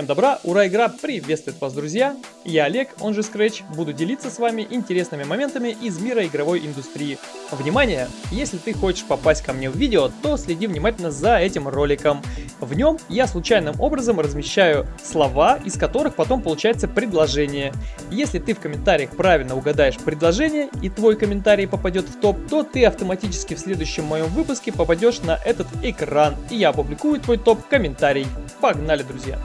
Всем добра, ура, игра приветствует вас, друзья! Я Олег, он же Scratch, буду делиться с вами интересными моментами из мира игровой индустрии. Внимание! Если ты хочешь попасть ко мне в видео, то следи внимательно за этим роликом. В нем я случайным образом размещаю слова, из которых потом получается предложение. Если ты в комментариях правильно угадаешь предложение и твой комментарий попадет в топ, то ты автоматически в следующем моем выпуске попадешь на этот экран, и я опубликую твой топ-комментарий. Погнали, друзья!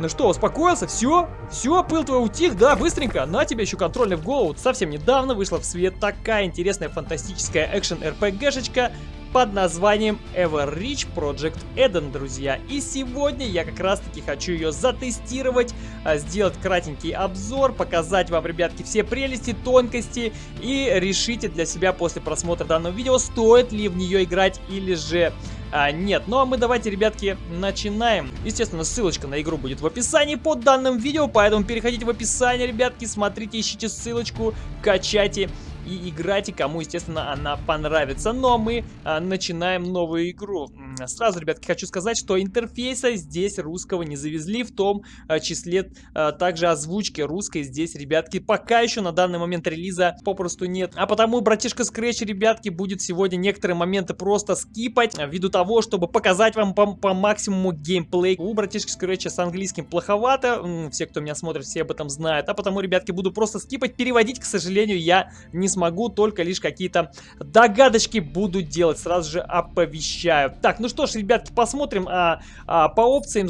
Ну что, успокоился? Все? Все, пыл твой утих? Да, быстренько. На тебе еще контрольный в голову. Совсем недавно вышла в свет такая интересная фантастическая экшен-РПГшечка под названием Everreach Project Eden, друзья. И сегодня я как раз таки хочу ее затестировать, а, сделать кратенький обзор, показать вам, ребятки, все прелести, тонкости и решите для себя после просмотра данного видео, стоит ли в нее играть или же а, нет. Ну а мы давайте, ребятки, начинаем. Естественно, ссылочка на игру будет в описании под данным видео, поэтому переходите в описание, ребятки, смотрите, ищите ссылочку, качайте и играйте, кому, естественно, она понравится. Но мы а, начинаем новую игру. Сразу, ребятки, хочу сказать, что интерфейса здесь русского не завезли, в том а, числе а, также озвучки русской здесь, ребятки, пока еще на данный момент релиза попросту нет. А потому, братишка Scratch, ребятки, будет сегодня некоторые моменты просто скипать, а, ввиду того, чтобы показать вам по, по максимуму геймплей. У братишки Scratch с английским плоховато, все, кто меня смотрит, все об этом знают. А потому, ребятки, буду просто скипать, переводить, к сожалению, я не смогу, только лишь какие-то догадочки буду делать, сразу же оповещаю. Так, ну что ж, ребятки, посмотрим а, а, по опциям.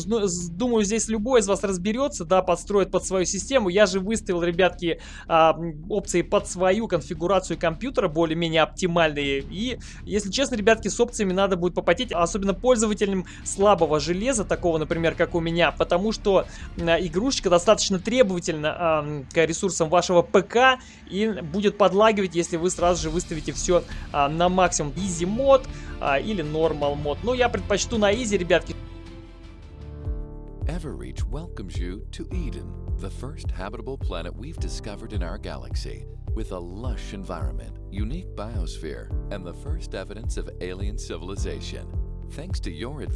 Думаю, здесь любой из вас разберется, да, подстроит под свою систему. Я же выставил, ребятки, а, опции под свою конфигурацию компьютера, более-менее оптимальные. И, если честно, ребятки, с опциями надо будет попотеть, особенно пользователям слабого железа, такого, например, как у меня, потому что а, игрушечка достаточно требовательна а, к ресурсам вашего ПК и будет подлагивать, если вы сразу же выставите все а, на максимум. Easy мод а, или Normal мод. Но я предпочту на Easy, ребятки. Everreach welcomes you to Eden, the first habitable planet we've discovered in our galaxy, with a lush environment, unique biosphere, and the first evidence of alien civilization.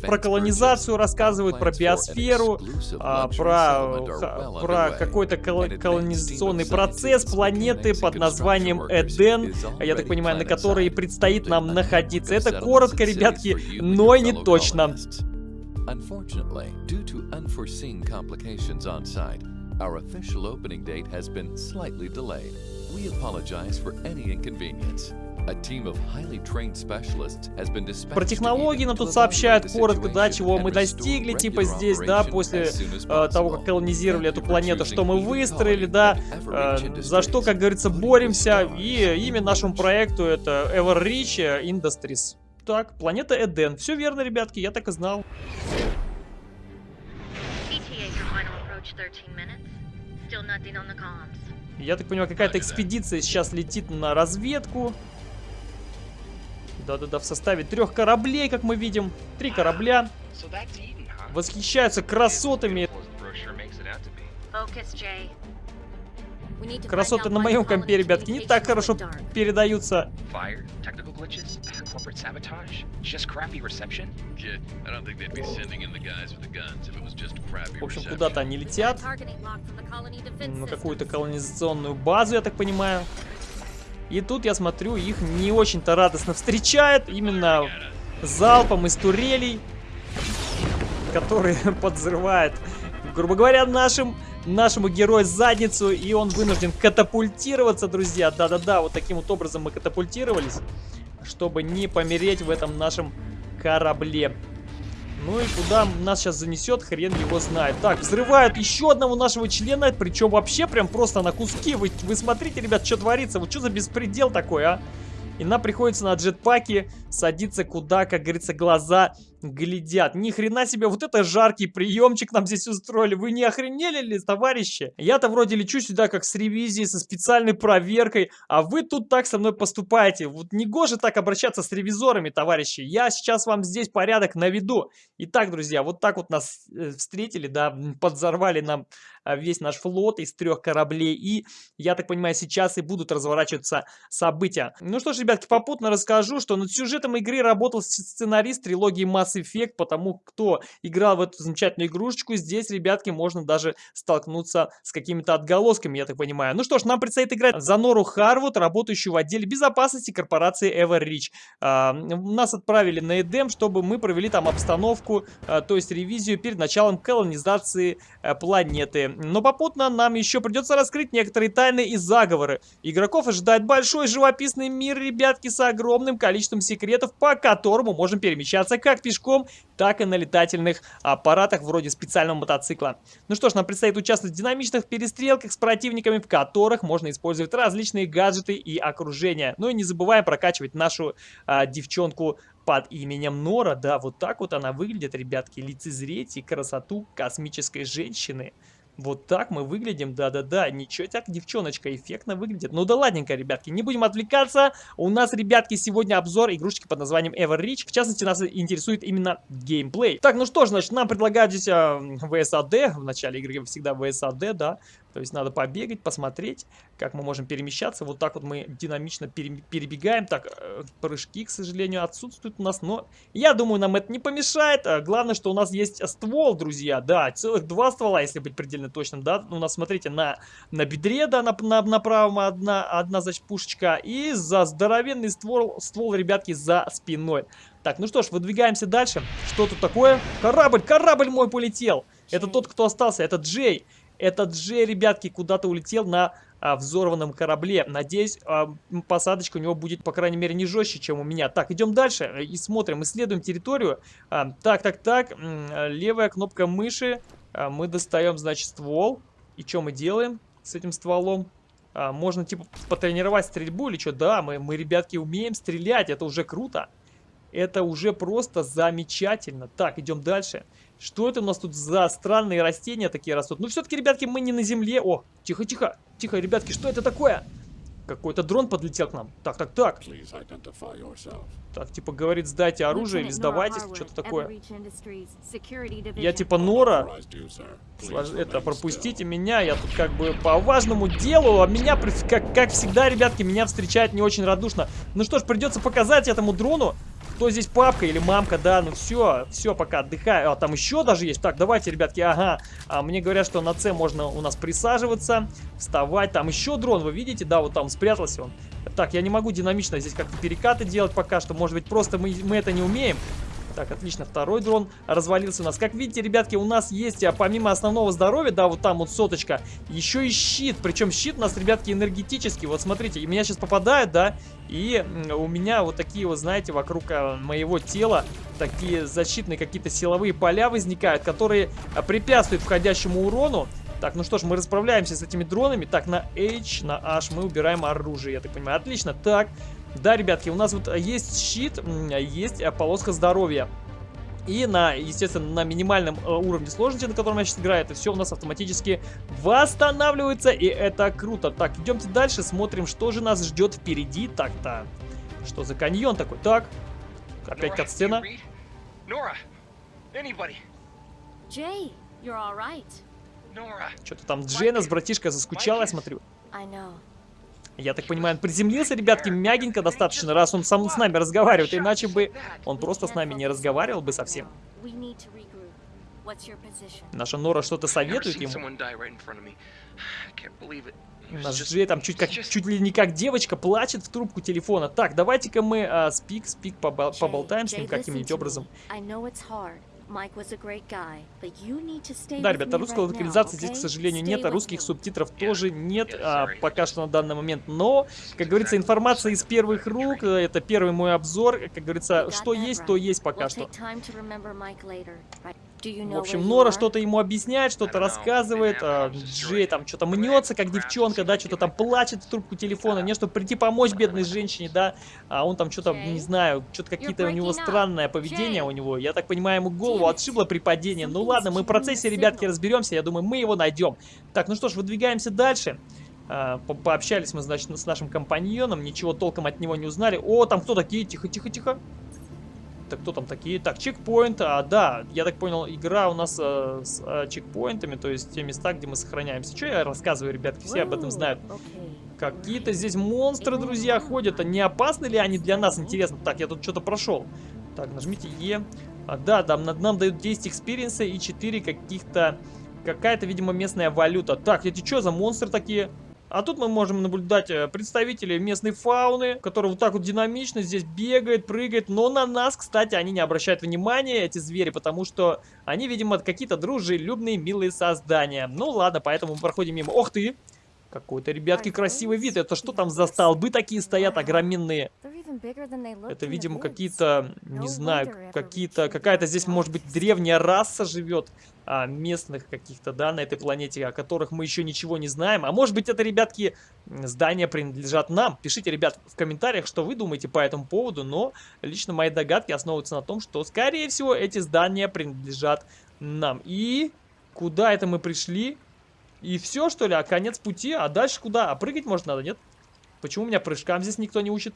Про колонизацию рассказывают, про биосферу, а, про, про какой-то колонизационный процесс планеты под названием Эден, я так понимаю, на которой предстоит нам находиться. Это коротко, ребятки, но не точно. Unfortunately, due to unforeseen complications on site, our official opening date has been slightly delayed. We apologize for any inconvenience. Про технологии нам тут сообщают коротко, да, чего мы достигли, типа здесь, да, после э, того, как колонизировали эту планету, что мы выстроили, да, э, за что, как говорится, боремся. И имя нашему проекту это Everreach Industries. Так, планета Эден. Все верно, ребятки, я так и знал. Я так понимаю, какая-то экспедиция сейчас летит на разведку. Да-да-да, в составе трех кораблей, как мы видим. Три корабля. Восхищаются красотами. Красоты на моем компе, ребятки, не так хорошо передаются. В общем, куда-то они летят. На какую-то колонизационную базу, я так понимаю. И тут, я смотрю, их не очень-то радостно встречают. Именно залпом из турелей, которые подзрывают, грубо говоря, нашим, нашему герою задницу. И он вынужден катапультироваться, друзья. Да-да-да, вот таким вот образом мы катапультировались, чтобы не помереть в этом нашем корабле. Ну и куда нас сейчас занесет, хрен его знает. Так, взрывают еще одного нашего члена, причем вообще прям просто на куски. Вы, вы смотрите, ребят, что творится. Вот что за беспредел такой, а? И нам приходится на джетпаке садиться куда, как говорится, глаза глядят. Ни хрена себе, вот это жаркий приемчик нам здесь устроили. Вы не охренели ли, товарищи? Я-то вроде лечу сюда как с ревизией, со специальной проверкой, а вы тут так со мной поступаете. Вот не гоже так обращаться с ревизорами, товарищи. Я сейчас вам здесь порядок наведу. Итак, друзья, вот так вот нас э, встретили, да, подзорвали нам весь наш флот из трех кораблей. И, я так понимаю, сейчас и будут разворачиваться события. Ну что ж, ребятки, попутно расскажу, что над сюжетом игры работал сценарист трилогии Mass Effect, потому кто играл в эту замечательную игрушечку, здесь, ребятки, можно даже столкнуться с какими-то отголосками, я так понимаю. Ну что ж, нам предстоит играть за Нору Харвуд, работающую в отделе безопасности корпорации Everreach. А, нас отправили на Эдем, чтобы мы провели там обстановку, а, то есть ревизию перед началом колонизации а, планеты. Но попутно нам еще придется раскрыть некоторые тайны и заговоры. Игроков ожидает большой живописный мир, ребятки, с огромным количеством секретов, по которому можем перемещаться как пешком, так и на летательных аппаратах вроде специального мотоцикла. Ну что ж, нам предстоит участвовать в динамичных перестрелках с противниками, в которых можно использовать различные гаджеты и окружения. Ну и не забываем прокачивать нашу а, девчонку под именем Нора. Да, вот так вот она выглядит, ребятки. Лицезрите красоту космической женщины. Вот так мы выглядим, да-да-да, ничего так девчоночка эффектно выглядит. Ну да ладненько, ребятки, не будем отвлекаться. У нас, ребятки, сегодня обзор игрушечки под названием Everreach. В частности, нас интересует именно геймплей. Так, ну что ж, значит, нам предлагают здесь а, VSAD. В начале игры всегда VSAD, да. То есть надо побегать, посмотреть, как мы можем перемещаться. Вот так вот мы динамично перебегаем. Так, э, прыжки, к сожалению, отсутствуют у нас, но я думаю, нам это не помешает. А главное, что у нас есть ствол, друзья. Да, целых два ствола, если быть предельно точным. Да, у нас, смотрите, на, на бедре, да, на, на, на правом одна, одна, значит, пушечка. И за здоровенный ствол, ствол, ребятки, за спиной. Так, ну что ж, выдвигаемся дальше. Что тут такое? Корабль, корабль мой полетел. Это тот, кто остался, это Джей. Этот же, ребятки, куда-то улетел на а, взорванном корабле. Надеюсь, а, посадочка у него будет, по крайней мере, не жестче, чем у меня. Так, идем дальше и смотрим, исследуем территорию. А, так, так, так, левая кнопка мыши. А, мы достаем, значит, ствол. И что мы делаем с этим стволом? А, можно, типа, потренировать стрельбу или что? Да, мы, мы, ребятки, умеем стрелять, это уже круто. Это уже просто замечательно. Так, идем дальше. Что это у нас тут за странные растения такие растут? Ну, все-таки, ребятки, мы не на земле. О, тихо-тихо, тихо, ребятки, что это такое? Какой-то дрон подлетел к нам. Так, так, так. Так, типа, говорит, сдайте оружие или сдавайтесь, что-то такое. Я типа Нора. Это, пропустите меня, я тут как бы по важному делу, а меня, как, как всегда, ребятки, меня встречают не очень радушно. Ну что ж, придется показать этому дрону, кто здесь папка или мамка, да, ну все, все, пока отдыхаю. А, там еще даже есть. Так, давайте, ребятки, ага. А, мне говорят, что на С можно у нас присаживаться, вставать. Там еще дрон, вы видите, да, вот там спрятался он. Так, я не могу динамично здесь как-то перекаты делать пока что. Может быть, просто мы, мы это не умеем. Так, отлично, второй дрон развалился у нас. Как видите, ребятки, у нас есть, а, помимо основного здоровья, да, вот там вот соточка, еще и щит. Причем щит у нас, ребятки, энергетический. Вот смотрите, и меня сейчас попадает, да, и у меня вот такие вот, знаете, вокруг а, моего тела такие защитные какие-то силовые поля возникают, которые а, препятствуют входящему урону. Так, ну что ж, мы расправляемся с этими дронами. Так, на H, на H мы убираем оружие, я так понимаю. Отлично. Так, да, ребятки, у нас вот есть щит, есть э, полоска здоровья. И на, естественно, на минимальном э, уровне сложности, на котором я сейчас играю, это все у нас автоматически восстанавливается, и это круто. Так, идемте дальше, смотрим, что же нас ждет впереди. Так-то, что за каньон такой? Так, опять катсцена. Что-то там Джейна с братишкой заскучала, я смотрю. Я так понимаю, он приземлился, ребятки, мягенько достаточно, раз он сам с нами разговаривает, иначе бы он просто с нами не разговаривал бы совсем. Наша Нора что-то советует ему. Наш Джей там чуть, как, чуть ли не как девочка плачет в трубку телефона. Так, давайте-ка мы а, спик, спик побол поболтаем с ним каким-нибудь образом. Да, ребята, русской локализации здесь, к сожалению, нет, а русских субтитров тоже нет а, пока что на данный момент. Но, как говорится, информация из первых рук, э, это первый мой обзор, как говорится, что есть, то есть пока что. В общем, Нора что-то ему объясняет, что-то рассказывает, а Джей там что-то мнется, как девчонка, да, что-то там плачет в трубку телефона, не, чтобы прийти помочь бедной женщине, да, а он там что-то, не знаю, что-то какие-то у него странное поведение у него. Я так понимаю, ему голову отшибло при падении. Ну ладно, мы в процессе, ребятки, разберемся, я думаю, мы его найдем. Так, ну что ж, выдвигаемся дальше. А, по пообщались мы, значит, с нашим компаньоном, ничего толком от него не узнали. О, там кто такие? Тихо, тихо, тихо. Так, кто там такие? Так, чекпоинт, а, да, я так понял, игра у нас а, с а, чекпоинтами, то есть те места, где мы сохраняемся. Что я рассказываю, ребятки, все об этом знают. Какие-то здесь монстры, друзья, ходят. А не опасны ли они для нас, интересно? Так, я тут что-то прошел. Так, нажмите Е. А, да, там нам, нам дают 10 experience а и 4 каких-то... Какая-то, видимо, местная валюта. Так, эти что за монстры такие? А тут мы можем наблюдать э, представителей местной фауны, которые вот так вот динамично здесь бегает, прыгает. Но на нас, кстати, они не обращают внимания, эти звери, потому что они, видимо, какие-то дружелюбные, милые создания. Ну ладно, поэтому мы проходим мимо. Ох ты! Какой-то, ребятки, красивый вид. Это что там за столбы такие стоят огроменные? Это, видимо, какие-то, не знаю, какие-то, какая-то здесь, может быть, древняя раса живет а, местных каких-то, да, на этой планете, о которых мы еще ничего не знаем. А может быть, это, ребятки, здания принадлежат нам. Пишите, ребят, в комментариях, что вы думаете по этому поводу, но лично мои догадки основываются на том, что, скорее всего, эти здания принадлежат нам. И куда это мы пришли? И все, что ли? А конец пути? А дальше куда? А прыгать может надо, нет? Почему меня прыжкам здесь никто не учит?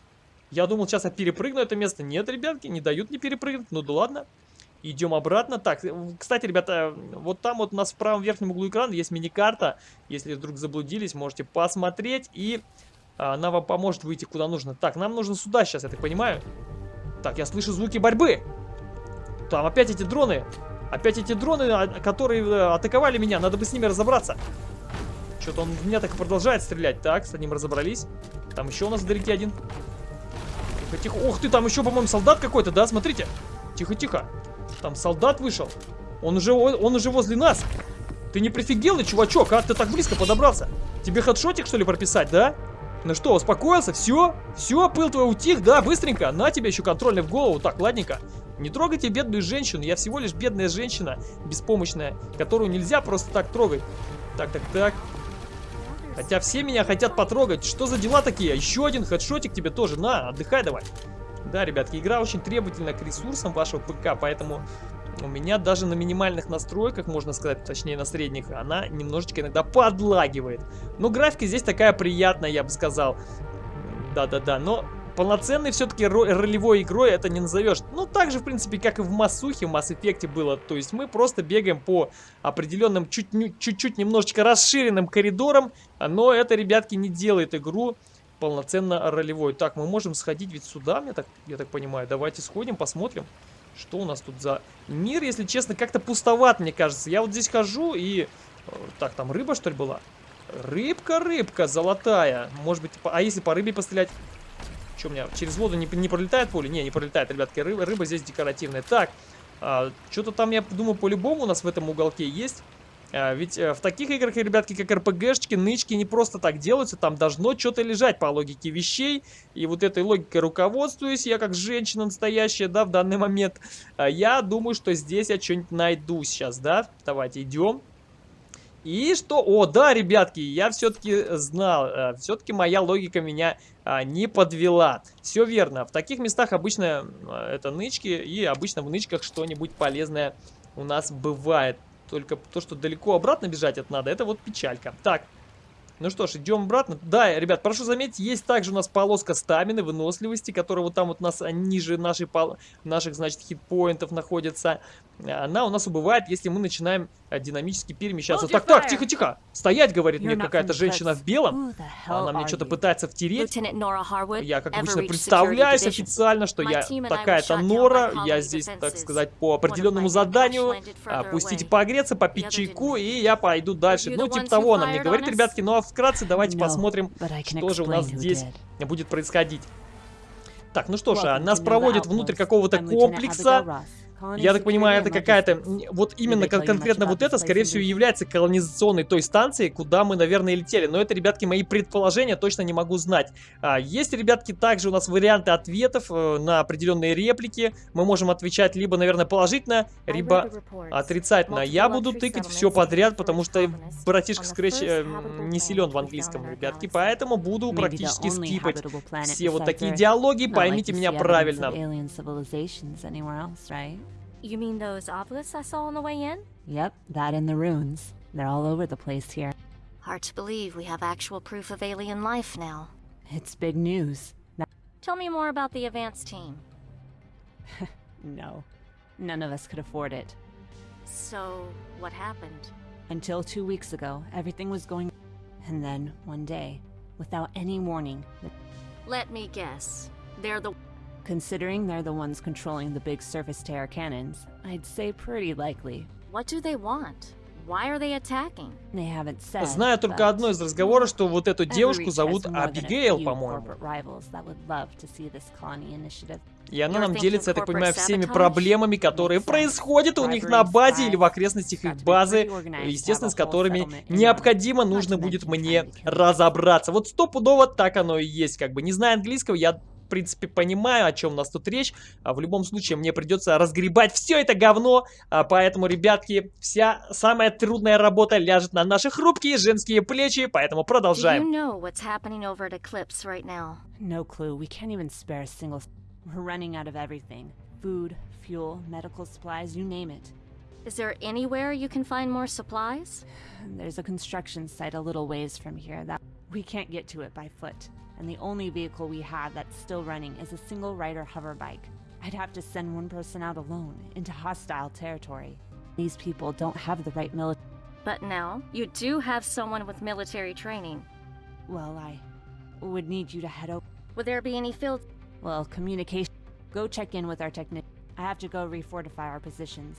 Я думал, сейчас я перепрыгну это место. Нет, ребятки, не дают мне перепрыгнуть. Ну да ладно. Идем обратно. Так, кстати, ребята, вот там вот у нас в правом верхнем углу экрана есть мини-карта. Если вдруг заблудились, можете посмотреть. И а, она вам поможет выйти куда нужно. Так, нам нужно сюда сейчас, я так понимаю. Так, я слышу звуки борьбы. Там опять эти дроны. Опять эти дроны, а, которые э, атаковали меня. Надо бы с ними разобраться. Что-то он в меня так и продолжает стрелять. Так, с одним разобрались. Там еще у нас вдалеке один. Тихо, тихо. Ух ты, там еще, по-моему, солдат какой-то, да? Смотрите. Тихо, тихо. Там солдат вышел. Он уже, он уже возле нас. Ты не прифигел, чувачок, а? Ты так близко подобрался. Тебе хедшотик, что ли, прописать, да? Ну что, успокоился? Все? Все, пыл твой утих? Да, быстренько. На тебе еще контрольный в голову. Так, ладненько. Не трогайте бедную женщину. Я всего лишь бедная женщина, беспомощная, которую нельзя просто так трогать. Так, так, так. Хотя все меня хотят потрогать. Что за дела такие? Еще один хедшотик тебе тоже. На, отдыхай давай. Да, ребятки, игра очень требовательна к ресурсам вашего ПК, поэтому у меня даже на минимальных настройках, можно сказать, точнее на средних, она немножечко иногда подлагивает. Но графика здесь такая приятная, я бы сказал. Да-да-да, но полноценной все-таки ролевой игрой это не назовешь. Ну, так же, в принципе, как и в Массухе, в Mass Effect было. То есть мы просто бегаем по определенным, чуть-чуть немножечко расширенным коридорам, но это, ребятки, не делает игру полноценно ролевой. Так, мы можем сходить ведь сюда, я так, я так понимаю. Давайте сходим, посмотрим, что у нас тут за мир. Если честно, как-то пустоват, мне кажется. Я вот здесь хожу и... Э, так, там рыба, что ли, была? Рыбка, рыбка, золотая. Может быть, а если по рыбе пострелять? Что у меня, через воду не, не пролетает поле? Не, не пролетает, ребятки. Рыба, рыба здесь декоративная. Так, а, что-то там, я думаю, по-любому у нас в этом уголке есть. А, ведь а, в таких играх, ребятки, как РПГшки, нычки не просто так делаются. Там должно что-то лежать по логике вещей. И вот этой логикой руководствуюсь, я как женщина настоящая, да, в данный момент. А, я думаю, что здесь я что-нибудь найду сейчас, да. Давайте идем. И что? О, да, ребятки, я все-таки знал, э, все-таки моя логика меня а, не подвела. Все верно, в таких местах обычно это нычки, и обычно в нычках что-нибудь полезное у нас бывает. Только то, что далеко обратно бежать это надо, это вот печалька. Так, ну что ж, идем обратно. Да, ребят, прошу заметить, есть также у нас полоска стамины, выносливости, которая вот там вот у нас ниже нашей, наших, значит, хитпоинтов находится. Она у нас убывает, если мы начинаем э, динамически перемещаться. Так, так, тихо, тихо. Стоять, говорит мне какая-то женщина в белом. Она мне что-то пытается втереть. Я, как обычно, представляюсь официально, что я такая-то Нора. Я здесь, так сказать, по определенному заданию. А, пустите погреться, попить чайку, и я пойду дальше. Ну, типа того она мне говорит, ребятки. Ну, а вкратце давайте посмотрим, что же у нас здесь будет происходить. Так, ну что ж, нас проводят внутрь какого-то комплекса. Я так понимаю, это какая-то... Вот именно кон конкретно вот это, скорее всего, является колонизационной той станцией, куда мы, наверное, летели. Но это, ребятки, мои предположения, точно не могу знать. А, есть, ребятки, также у нас варианты ответов э, на определенные реплики. Мы можем отвечать либо, наверное, положительно, либо отрицательно. Я буду тыкать все подряд, потому что братишка Scratch э, не силен в английском, ребятки. Поэтому буду практически скипать все вот такие диалоги. Поймите меня правильно. You mean those obelisks I saw on the way in? Yep, that and the runes. They're all over the place here. Hard to believe we have actual proof of alien life now. It's big news. Now Tell me more about the advance team. No, none of us could afford it. So, what happened? Until two weeks ago, everything was going. And then, one day, without any warning, the- Let me guess. They're the considering they're the ones controlling the big surface to air cannons, I'd say pretty likely. What do they want? Why are they attacking? They haven't said. Знаю только одно из разговора, что вот эту девушку зовут Абигейл, по-моему. corporate rivals that would love to see this colony initiative. И она нам делится, я так понимаю, всеми проблемами, которые происходят у них на базе или в окрестностях их базы, естественно, с которыми необходимо нужно будет мне разобраться. Вот стопудово так оно и есть, как бы. Не зная английского, я в принципе, понимаю, о чем у нас тут речь. А в любом случае, мне придется разгребать все это говно. А поэтому, ребятки, вся самая трудная работа ляжет на наши хрупкие женские плечи. Поэтому you продолжаем. know what's happening over at Eclipse right now? No clue. We can't even spare a single. We're running out of everything food, fuel, medical supplies, you name it. Is there anywhere you can find more supplies? There's a construction site a little ways from here that we can't get to it by foot. And the only vehicle we have that's still running is a single rider hover bike. I'd have to send one person out alone into hostile territory. These people don't have the right military. But now, you do have someone with military training. Well, I would need you to head over. Would there be any field? Well, communication. Go check in with our technician. I have to go refortify our positions.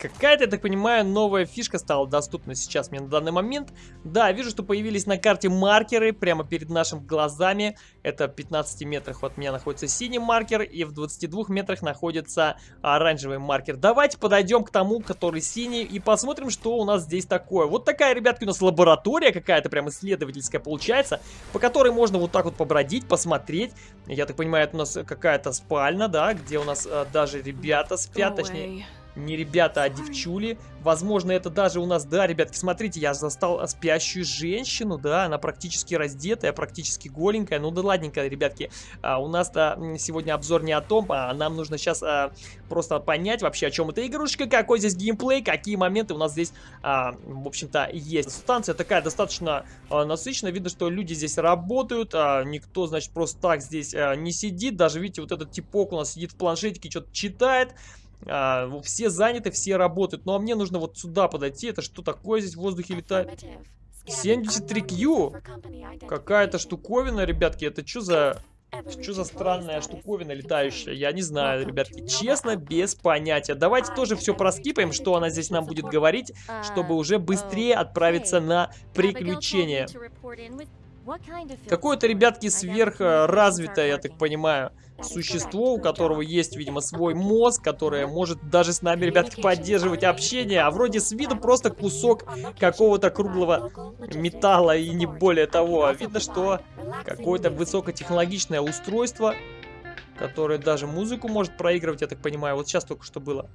Какая-то, я так понимаю, новая фишка стала доступна сейчас мне на данный момент. Да, вижу, что появились на карте маркеры прямо перед нашими глазами. Это в 15 метрах от меня находится синий маркер, и в 22 метрах находится оранжевый маркер. Давайте подойдем к тому, который синий, и посмотрим, что у нас здесь такое. Вот такая, ребятки, у нас лаборатория какая-то прям исследовательская получается, по которой можно вот так вот побродить, посмотреть. Я так понимаю, это у нас какая-то спальня, да, где у нас а, даже ребята спят, точнее не ребята, а девчули. Возможно, это даже у нас, да, ребятки, смотрите, я застал спящую женщину, да, она практически раздетая, практически голенькая. Ну да ладненько, ребятки, а, у нас-то сегодня обзор не о том, а нам нужно сейчас а, просто понять вообще, о чем эта игрушка, какой здесь геймплей, какие моменты у нас здесь, а, в общем-то, есть. Станция такая достаточно а, насыщенная, видно, что люди здесь работают, а, никто, значит, просто так здесь а, не сидит, даже, видите, вот этот типок у нас сидит в планшетике, что-то читает. А, все заняты, все работают. Ну а мне нужно вот сюда подойти. Это что такое здесь в воздухе летает? 73Q. Какая-то штуковина, ребятки. Это что за... Что за странная штуковина летающая? Я не знаю, ребятки. Честно, без понятия. Давайте тоже все проскипаем, что она здесь нам будет говорить, чтобы уже быстрее отправиться на приключения. Какое-то, ребятки, сверхразвитое, я так понимаю, существо, у которого есть, видимо, свой мозг, которое может даже с нами, ребятки, поддерживать общение, а вроде с виду просто кусок какого-то круглого металла и не более того. Видно, что какое-то высокотехнологичное устройство, которое даже музыку может проигрывать, я так понимаю. Вот сейчас только что было.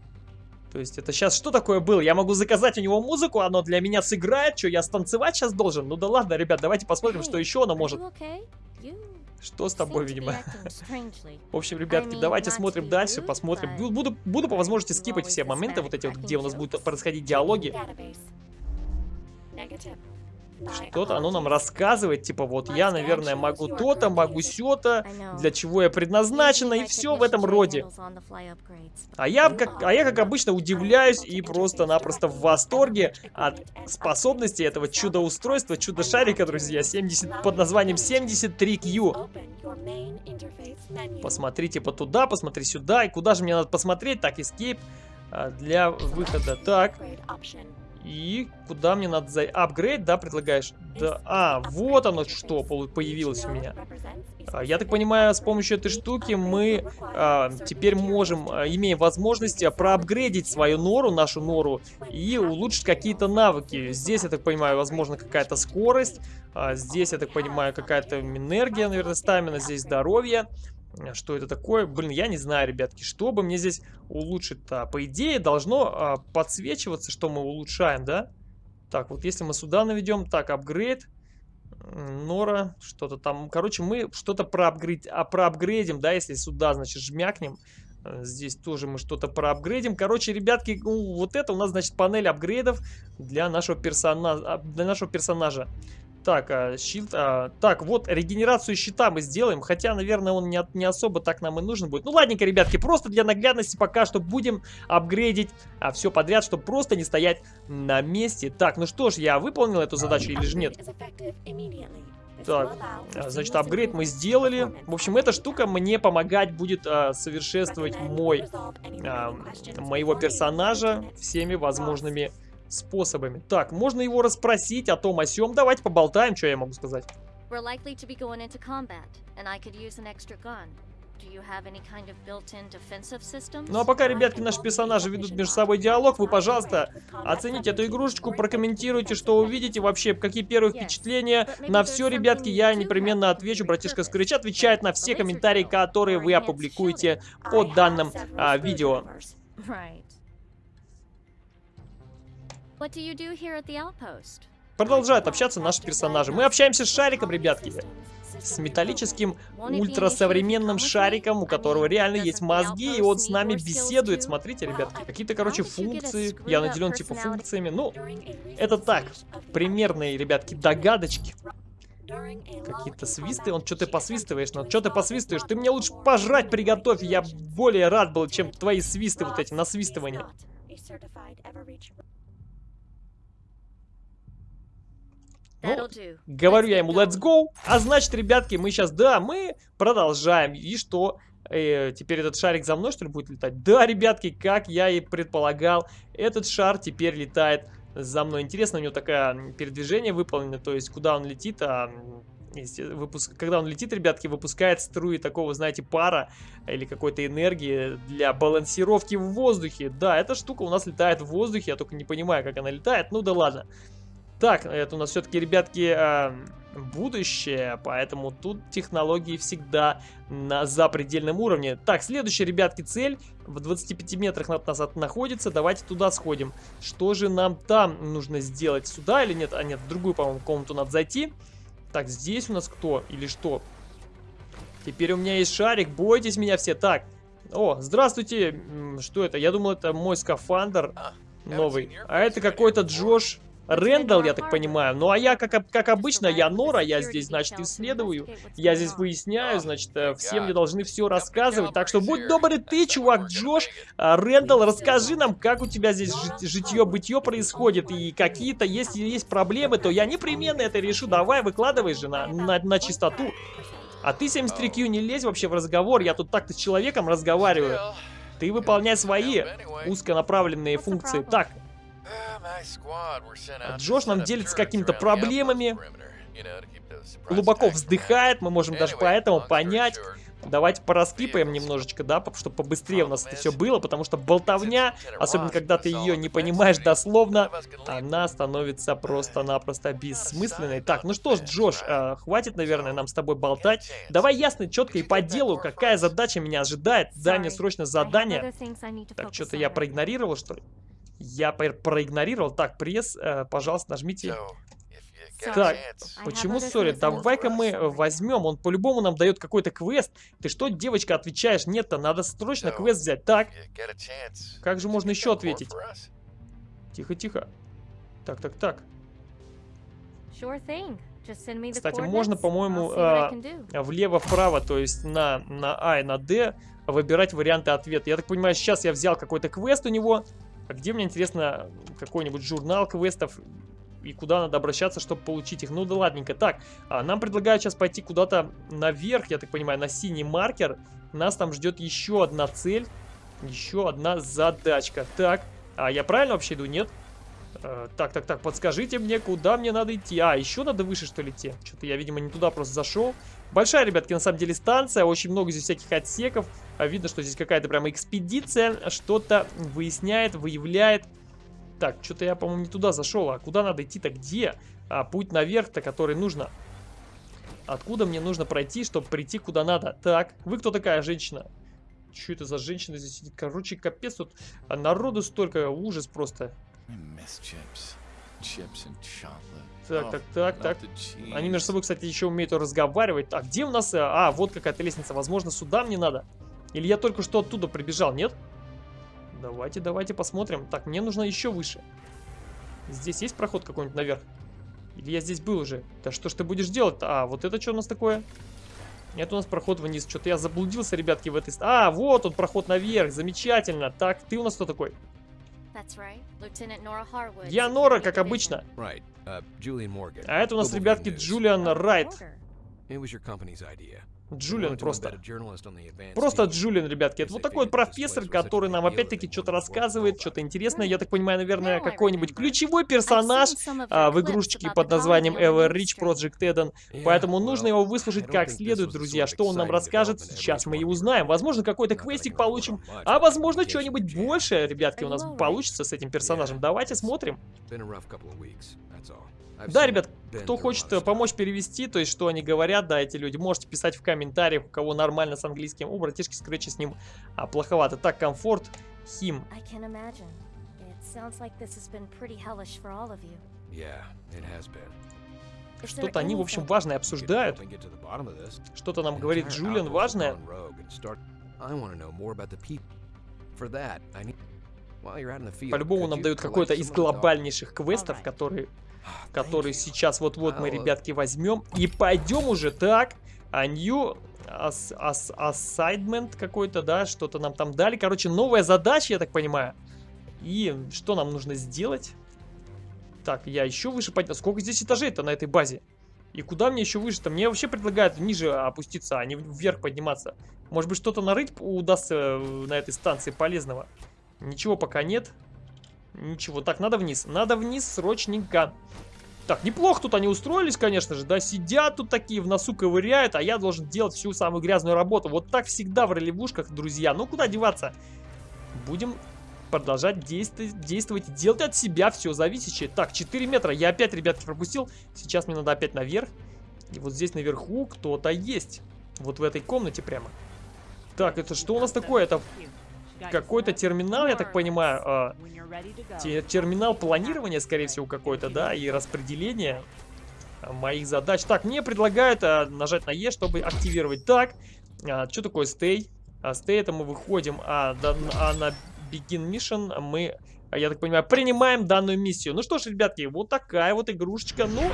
То есть это сейчас что такое было? Я могу заказать у него музыку, оно для меня сыграет, что я станцевать сейчас должен? Ну да ладно, ребят, давайте посмотрим, что еще оно может. Что с тобой, видимо? В общем, ребятки, давайте смотрим дальше, посмотрим. Буду, буду по возможности скипать все моменты, вот эти вот, где у нас будут происходить диалоги. Что-то оно нам рассказывает, типа вот я, наверное, могу то-то, могу сё-то, для чего я предназначена, и все в этом роде. А я, как, а я, как обычно, удивляюсь и просто-напросто в восторге от способности этого чудо-устройства, чудо-шарика, друзья, 70, под названием 73Q. Посмотрите по туда, посмотри сюда, и куда же мне надо посмотреть? Так, Escape а, для выхода. Так, И куда мне надо зайти? Апгрейд, да, предлагаешь? Да, а, вот оно что появилось у меня. А, я так понимаю, с помощью этой штуки мы а, теперь можем, а, имеем возможность а, проапгрейдить свою нору, нашу нору, и улучшить какие-то навыки. Здесь, я так понимаю, возможно, какая-то скорость. А, здесь, я так понимаю, какая-то энергия, наверное, стамина. Здесь здоровье. Что это такое? Блин, я не знаю, ребятки, что бы мне здесь улучшить-то? По идее, должно а, подсвечиваться, что мы улучшаем, да? Так, вот если мы сюда наведем, так, апгрейд, Нора, что-то там, короче, мы что-то проапгрейд, а, проапгрейдим, да, если сюда, значит, жмякнем. Э, здесь тоже мы что-то проапгрейдим. Короче, ребятки, вот это у нас, значит, панель апгрейдов для нашего персонажа. Для нашего персонажа. Так, а, щит... А, так, вот регенерацию щита мы сделаем. Хотя, наверное, он не, не особо так нам и нужен будет. Ну, ладненько, ребятки, просто для наглядности пока что будем апгрейдить а, все подряд, чтобы просто не стоять на месте. Так, ну что ж, я выполнил эту задачу или же нет? Так, а, значит, апгрейд мы сделали. В общем, эта штука мне помогать будет а, совершенствовать мой, а, моего персонажа всеми возможными способами. Так, можно его расспросить о том о сём. Давайте поболтаем, что я могу сказать. Ну а пока, ребятки, наши персонажи ведут между собой диалог, вы, пожалуйста, оцените эту игрушечку, прокомментируйте, что увидите, вообще, какие первые впечатления. На все, ребятки, я непременно отвечу. Братишка Скрыч отвечает на все комментарии, которые вы опубликуете под данным а, видео. Продолжают общаться наши персонажи. Мы общаемся с шариком, ребятки. С металлическим ультрасовременным шариком, у которого реально есть мозги, и он с нами беседует. Смотрите, ребятки, какие-то, короче, функции. Я наделен, типа, функциями. Ну, это так, примерные, ребятки, догадочки. Какие-то свисты. Он что ты посвистываешь? Ну, что ты посвистываешь? Ты мне лучше пожрать приготовь. Я более рад был, чем твои свисты вот эти, насвистывания. Ну, говорю я ему let's go. А значит, ребятки, мы сейчас, да, мы продолжаем. И что? Э, теперь этот шарик за мной, что ли, будет летать? Да, ребятки, как я и предполагал, этот шар теперь летает за мной. Интересно, у него такое передвижение выполнено, то есть куда он летит, а выпуск... когда он летит, ребятки, выпускает струи такого, знаете, пара или какой-то энергии для балансировки в воздухе. Да, эта штука у нас летает в воздухе, я только не понимаю, как она летает, ну да ладно. Так, это у нас все-таки, ребятки, э, будущее, поэтому тут технологии всегда на запредельном уровне. Так, следующая, ребятки, цель в 25 метрах от нас находится. Давайте туда сходим. Что же нам там нужно сделать? Сюда или нет? А нет, в другую, по-моему, комнату надо зайти. Так, здесь у нас кто или что? Теперь у меня есть шарик, бойтесь меня все. Так, о, здравствуйте. Что это? Я думал, это мой скафандр а, новый. А это какой-то Джош Рэндалл, я так понимаю. Ну а я, как, как обычно, я Нора, я здесь, значит, исследую. Я здесь выясняю, значит, э, все мне должны все рассказывать. Так что будь добрый ты, чувак Джош. А, Рэндалл, расскажи нам, как у тебя здесь житье-бытье происходит. И какие-то, если есть проблемы, то я непременно это решу. Давай, выкладывай же на, на, на чистоту. А ты, 73Q, не лезь вообще в разговор. Я тут так-то с человеком разговариваю. Ты выполняй свои узконаправленные функции. Так, Джош нам делится какими-то проблемами, глубоко вздыхает, мы можем даже поэтому понять. Давайте пораскипаем немножечко, да, чтобы побыстрее у нас это все было, потому что болтовня, особенно когда ты ее не понимаешь дословно, она становится просто-напросто бессмысленной. Так, ну что ж, Джош, э, хватит, наверное, нам с тобой болтать. Давай ясно, четко и по делу, какая задача меня ожидает. Дай мне срочно задание. Так, что-то я проигнорировал, что ли? Я проигнорировал. Так, пресс, э, пожалуйста, нажмите. Так, почему ссори? Давай-ка мы возьмем. Он по-любому нам дает какой-то квест. Ты что, девочка, отвечаешь? Нет-то, надо срочно квест взять. Так, как же можно еще ответить? Тихо-тихо. Так, так, так. Кстати, можно, по-моему, э, влево-вправо, то есть на, на А и на Д выбирать варианты ответа. Я так понимаю, сейчас я взял какой-то квест у него. А где мне, интересно, какой-нибудь журнал квестов и куда надо обращаться, чтобы получить их. Ну да ладненько. Так, а, нам предлагают сейчас пойти куда-то наверх, я так понимаю, на синий маркер. Нас там ждет еще одна цель, еще одна задачка. Так, а я правильно вообще иду, нет? Э, так, так, так, подскажите мне, куда мне надо идти. А, еще надо выше, что ли, идти? Что-то я, видимо, не туда просто зашел. Большая, ребятки, на самом деле станция. Очень много здесь всяких отсеков. А видно, что здесь какая-то прямо экспедиция. Что-то выясняет, выявляет. Так, что-то я, по-моему, не туда зашел. А куда надо идти-то? Где? А, путь наверх-то, который нужно. Откуда мне нужно пройти, чтобы прийти куда надо? Так, вы кто такая женщина? Что это за женщина здесь сидит? Короче, капец, тут народу столько, ужас просто. Так, так, так, так. Они между собой, кстати, еще умеют разговаривать. А где у нас... Э, а, вот какая-то лестница. Возможно, сюда мне надо? Или я только что оттуда прибежал, нет? Давайте, давайте посмотрим. Так, мне нужно еще выше. Здесь есть проход какой-нибудь наверх? Или я здесь был уже? Да что ж ты будешь делать -то? А, вот это что у нас такое? Нет, у нас проход вниз. Что-то я заблудился, ребятки, в этой... А, вот он, проход наверх. Замечательно. Так, ты у нас кто такой? Я Нора, как обычно. Uh, а это у нас, ребятки, Джулиан Райт. Джулиан просто. Просто Джулиан, ребятки. Это вот такой вот профессор, который нам опять-таки что-то рассказывает, что-то интересное. Я так понимаю, наверное, какой-нибудь ключевой персонаж а, в игрушечке под названием Ever Rich Project Eden. Поэтому нужно его выслушать как следует, друзья. Что он нам расскажет, сейчас мы и узнаем. Возможно, какой-то квестик получим, а возможно, что-нибудь большее, ребятки, у нас получится с этим персонажем. Давайте смотрим. Да, ребят, кто хочет э, помочь перевести, то есть что они говорят, да, эти люди, можете писать в комментариях, у кого нормально с английским. У братишки Скретча с ним а, плоховато. Так, комфорт, хим. Что-то они, в общем, важное обсуждают. Что-то нам говорит Джулиан важное. По-любому нам дают какой-то из глобальнейших квестов, которые который сейчас вот-вот мы, ребятки, возьмем. И пойдем уже так. А new assignment какой-то, да, что-то нам там дали. Короче, новая задача, я так понимаю. И что нам нужно сделать? Так, я еще выше поднял. Сколько здесь этажей-то на этой базе? И куда мне еще выше-то? Мне вообще предлагают ниже опуститься, а не вверх подниматься. Может быть, что-то нарыть удастся э, на этой станции полезного? Ничего пока нет. Ничего, так, надо вниз. Надо вниз срочненько. Так, неплохо тут они устроились, конечно же, да, сидят тут такие, в носу ковыряют, а я должен делать всю самую грязную работу. Вот так всегда в ролевушках, друзья. Ну, куда деваться? Будем продолжать действовать, действовать, делать от себя все зависящее. Так, 4 метра, я опять, ребятки, пропустил. Сейчас мне надо опять наверх. И вот здесь наверху кто-то есть. Вот в этой комнате прямо. Так, это что у нас такое? Это какой-то терминал, я так понимаю, а, терминал планирования, скорее всего, какой-то, да, и распределения моих задач. Так, мне предлагают а, нажать на Е, чтобы активировать. Так, а, что такое? А, stay это мы выходим, а, да, а на begin mission мы, я так понимаю, принимаем данную миссию. Ну что ж, ребятки, вот такая вот игрушечка. Ну,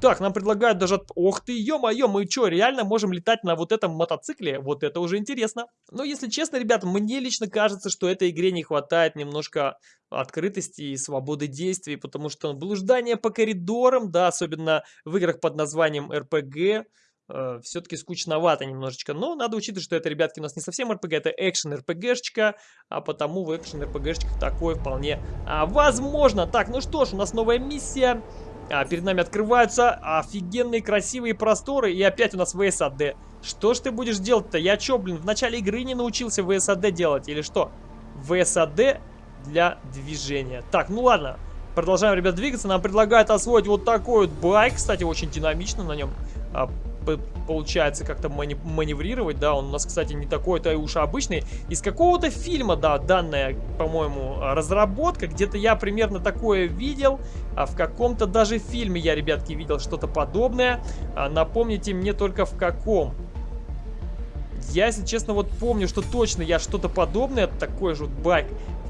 так, нам предлагают даже... Ох ты, ё-моё, мы что, реально можем летать на вот этом мотоцикле? Вот это уже интересно. Но если честно, ребят, мне лично кажется, что этой игре не хватает немножко открытости и свободы действий, потому что блуждание по коридорам, да, особенно в играх под названием RPG, э, все-таки скучновато немножечко. Но надо учитывать, что это, ребятки, у нас не совсем RPG, это экшен RPG-шечка, а потому в экшен RPG-шечках такое вполне а, возможно. Так, ну что ж, у нас новая миссия. А, перед нами открываются офигенные красивые просторы. И опять у нас ВСАД. Что ж ты будешь делать-то? Я чё, блин, в начале игры не научился ВСАД делать? Или что? ВСАД для движения. Так, ну ладно. Продолжаем, ребят, двигаться. Нам предлагают освоить вот такой вот байк. Кстати, очень динамично на нем а, получается как-то маневрировать, да, он у нас, кстати, не такой-то и уж обычный. Из какого-то фильма, да, данная, по-моему, разработка, где-то я примерно такое видел, а в каком-то даже фильме я, ребятки, видел что-то подобное. А, напомните мне только в каком. Я, если честно, вот помню, что точно я что-то подобное, такой же вот байк,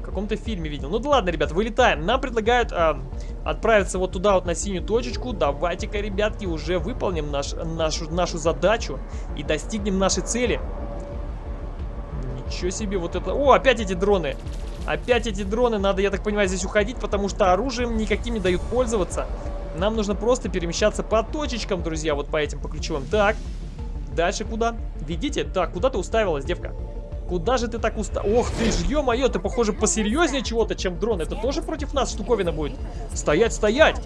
каком-то фильме видел. Ну да ладно, ребят, вылетаем. Нам предлагают а, отправиться вот туда вот на синюю точечку. Давайте-ка, ребятки, уже выполним наш, нашу, нашу задачу и достигнем нашей цели. Ничего себе, вот это... О, опять эти дроны. Опять эти дроны. Надо, я так понимаю, здесь уходить, потому что оружием никаким не дают пользоваться. Нам нужно просто перемещаться по точечкам, друзья, вот по этим, по ключевым. Так, дальше куда? Видите? Так, куда ты уставилась, девка? Куда же ты так уста... Ох ты ж, ё-моё, ты, похоже, посерьезнее чего-то, чем дрон. Это тоже против нас штуковина будет? Стоять, стоять!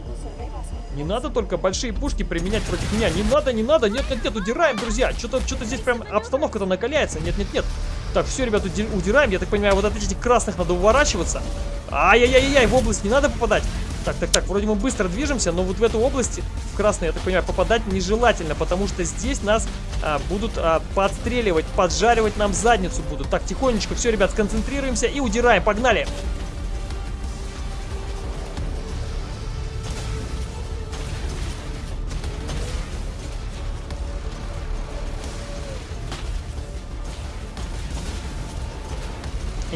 Не надо только большие пушки применять против меня. Не надо, не надо. Нет, нет, нет, удираем, друзья. Что-то что здесь прям обстановка-то накаляется. Нет, нет, нет. Так, все, ребят, удираем. Я так понимаю, вот от этих красных надо уворачиваться. Ай-яй-яй-яй, в область не надо попадать. Так, так, так, вроде мы быстро движемся, но вот в эту область, в красную, я так понимаю, попадать нежелательно, потому что здесь нас а, будут а, подстреливать, поджаривать нам задницу будут. Так, тихонечко, все, ребят, сконцентрируемся и удираем, погнали!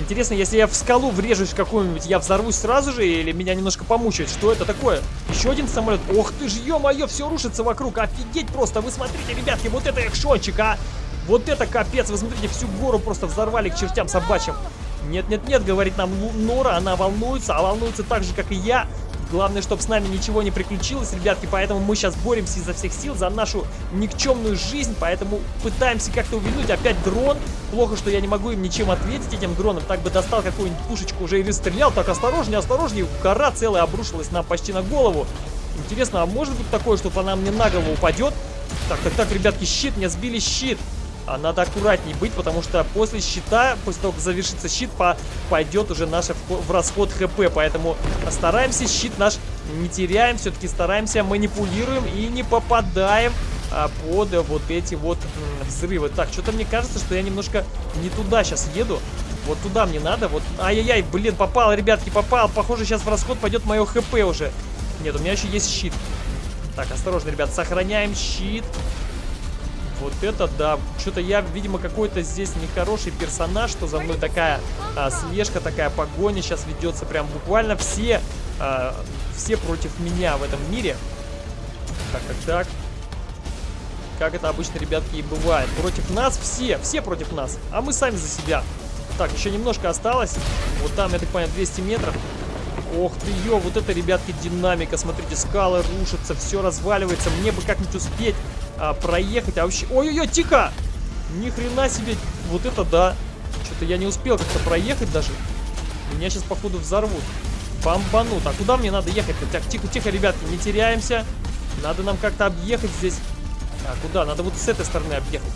Интересно, если я в скалу врежусь какую-нибудь, я взорвусь сразу же или меня немножко помучает? Что это такое? Еще один самолет. Ох ты ж, ё-моё, все рушится вокруг. Офигеть просто. Вы смотрите, ребятки, вот это экшончик, а! Вот это капец. Вы смотрите, всю гору просто взорвали к чертям собачьим. Нет-нет-нет, говорит нам Нора, она волнуется, а волнуется так же, как и я. Главное, чтобы с нами ничего не приключилось, ребятки, поэтому мы сейчас боремся изо всех сил за нашу никчемную жизнь, поэтому пытаемся как-то увильнуть. Опять дрон. Плохо, что я не могу им ничем ответить, этим дроном. Так бы достал какую-нибудь пушечку уже и стрелял. Так, осторожнее, осторожнее. Гора целая обрушилась нам почти на голову. Интересно, а может быть такое, что она мне на голову упадет? Так, так, так, ребятки, щит, мне сбили щит. А надо аккуратней быть, потому что после щита, после того, как завершится щит, по, пойдет уже наш в расход хп. Поэтому стараемся щит наш не теряем, все-таки стараемся, манипулируем и не попадаем а, под вот эти вот взрывы. Так, что-то мне кажется, что я немножко не туда сейчас еду. Вот туда мне надо. Вот, ай-яй-яй, блин, попал, ребятки, попал. Похоже, сейчас в расход пойдет мое хп уже. Нет, у меня еще есть щит. Так, осторожно, ребят, сохраняем щит. Вот это да. Что-то я, видимо, какой-то здесь нехороший персонаж, что за мной такая а, слежка, такая погоня сейчас ведется. Прям буквально все, а, все против меня в этом мире. Так, так, так. Как это обычно, ребятки, и бывает. Против нас все, все против нас, а мы сами за себя. Так, еще немножко осталось. Вот там, я так понимаю, 200 метров. Ох ты, ё, вот это, ребятки, динамика. Смотрите, скалы рушатся, все разваливается. Мне бы как-нибудь успеть а, проехать. А вообще... Ой-ой-ой, тихо! Ни хрена себе. Вот это да. Что-то я не успел как-то проехать даже. Меня сейчас, походу, взорвут. Бомбанут. А куда мне надо ехать? Так, тихо-тихо, ребятки, не теряемся. Надо нам как-то объехать здесь. А куда? Надо вот с этой стороны объехать.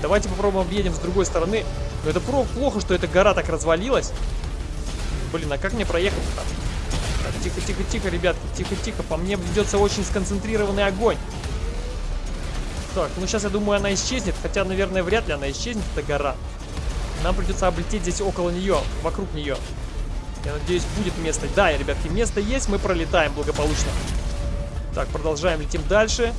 Давайте попробуем объедем с другой стороны. Но это плохо, что эта гора так развалилась. Блин, а как мне проехать-то? Так, тихо-тихо-тихо, ребятки, тихо-тихо. По мне ведется очень сконцентрированный огонь. Так, ну сейчас, я думаю, она исчезнет. Хотя, наверное, вряд ли она исчезнет, эта гора. Нам придется облететь здесь около нее, вокруг нее. Я надеюсь, будет место. Да, ребятки, место есть, мы пролетаем благополучно. Так, продолжаем, летим дальше.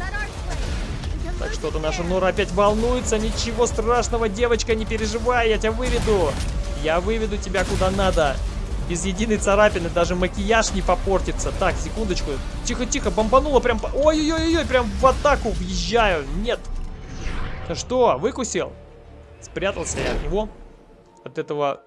Так, что-то наша Нора опять волнуется. Ничего страшного, девочка, не переживай, я тебя выведу. Я выведу тебя куда надо. Без единой царапины даже макияж не попортится. Так, секундочку. Тихо-тихо, бомбануло прям... Ой-ой-ой, прям в атаку въезжаю. Нет. Что, выкусил? Спрятался я от него. От этого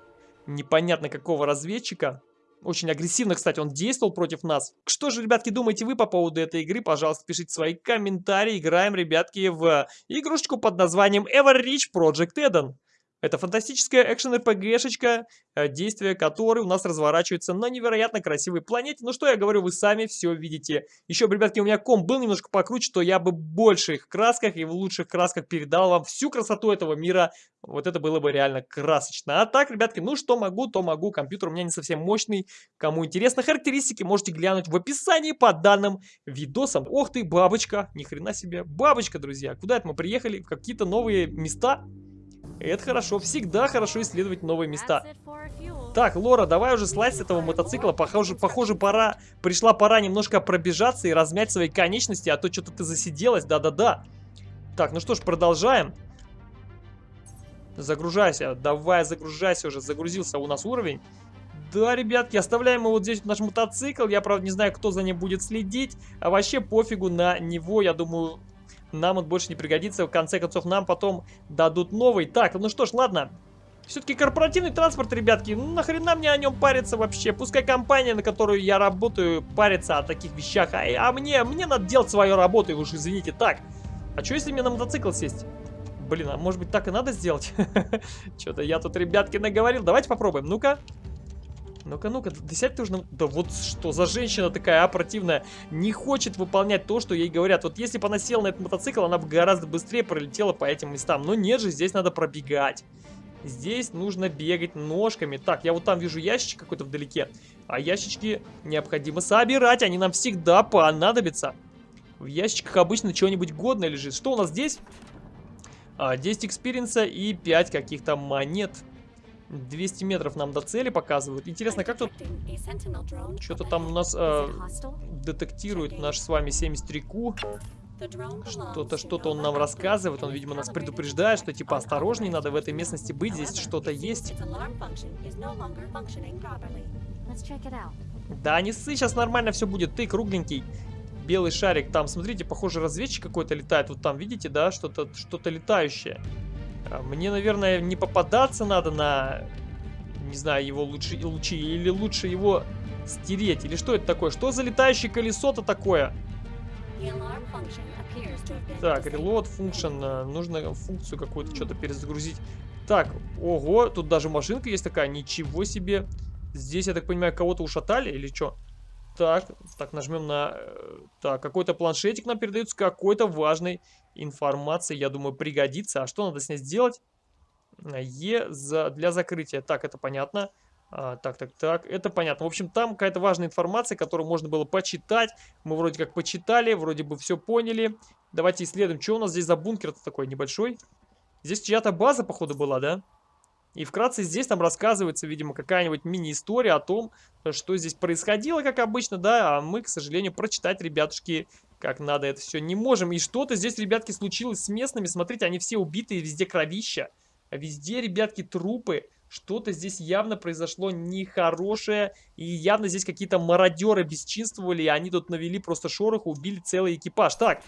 непонятно какого разведчика. Очень агрессивно, кстати, он действовал против нас. Что же, ребятки, думаете вы по поводу этой игры? Пожалуйста, пишите свои комментарии. Играем, ребятки, в игрушечку под названием Everreach Project Eden. Это фантастическая экшен-РПГшечка, э, действие которой у нас разворачивается на невероятно красивой планете. Ну что я говорю, вы сами все видите. Еще, ребятки, у меня ком был немножко покруче, то я бы в больших красках и в лучших красках передал вам всю красоту этого мира. Вот это было бы реально красочно. А так, ребятки, ну что могу, то могу. Компьютер у меня не совсем мощный. Кому интересно характеристики, можете глянуть в описании под данным видосом. Ох ты, бабочка, ни хрена себе. Бабочка, друзья. Куда это мы приехали? В какие-то новые места? Это хорошо, всегда хорошо исследовать новые места. Так, Лора, давай уже слазь с этого мотоцикла. Похоже, похоже, пора, пришла пора немножко пробежаться и размять свои конечности, а то что-то ты засиделась, да-да-да. Так, ну что ж, продолжаем. Загружайся, давай загружайся уже, загрузился у нас уровень. Да, ребятки, оставляем его вот здесь наш мотоцикл. Я, правда, не знаю, кто за ним будет следить. А вообще пофигу на него, я думаю, нам он больше не пригодится. В конце концов, нам потом дадут новый. Так, ну что ж, ладно. Все-таки корпоративный транспорт, ребятки, ну нахрена мне о нем париться вообще? Пускай компания, на которую я работаю, парится о таких вещах. А, а мне, мне надо делать свою работу, уж извините. Так, а что если мне на мотоцикл сесть? Блин, а может быть так и надо сделать? Что-то я тут, ребятки, наговорил. Давайте попробуем. Ну-ка. Ну-ка, ну-ка, да сядь ты уже на... Да вот что за женщина такая, а, противная. Не хочет выполнять то, что ей говорят. Вот если бы она села на этот мотоцикл, она бы гораздо быстрее пролетела по этим местам. Но нет же, здесь надо пробегать. Здесь нужно бегать ножками. Так, я вот там вижу ящичек какой-то вдалеке. А ящички необходимо собирать. Они нам всегда понадобятся. В ящичках обычно чего-нибудь годное лежит. Что у нас здесь? А, 10 experience а и 5 каких-то монет. 200 метров нам до цели показывают. Интересно, как тут... Что-то там у нас э, детектирует наш с вами 73Q. Что-то, что-то он нам рассказывает. Он, видимо, нас предупреждает, что типа осторожней, надо в этой местности быть. Здесь что-то есть. Да, не ссы, сейчас нормально все будет. Ты кругленький. Белый шарик там, смотрите, похоже, разведчик какой-то летает. Вот там, видите, да, что-то что-то летающее. А мне, наверное, не попадаться надо на, не знаю, его лучи, лучи или лучше его стереть. Или что это такое? Что за летающее колесо-то такое? Так, reload function. Э, нужно функцию какую-то что-то перезагрузить. Так, ого, тут даже машинка есть такая. Ничего себе. Здесь, я так понимаю, кого-то ушатали или что? Так, так, нажмем на... Э, так, какой-то планшетик нам передается какой-то важной информации. Я думаю, пригодится. А что надо с ней сделать? Е за, для закрытия. Так, это понятно. А, так, так, так, это понятно. В общем, там какая-то важная информация, которую можно было почитать. Мы вроде как почитали, вроде бы все поняли. Давайте исследуем, что у нас здесь за бункер-то такой небольшой. Здесь чья-то база, походу, была, да? И вкратце здесь там рассказывается, видимо, какая-нибудь мини-история о том, что здесь происходило, как обычно, да, а мы, к сожалению, прочитать, ребятушки, как надо это все не можем. И что-то здесь, ребятки, случилось с местными, смотрите, они все убитые, везде кровища, везде, ребятки, трупы. Что-то здесь явно произошло нехорошее, и явно здесь какие-то мародеры бесчинствовали, и они тут навели просто шороху, убили целый экипаж. Так,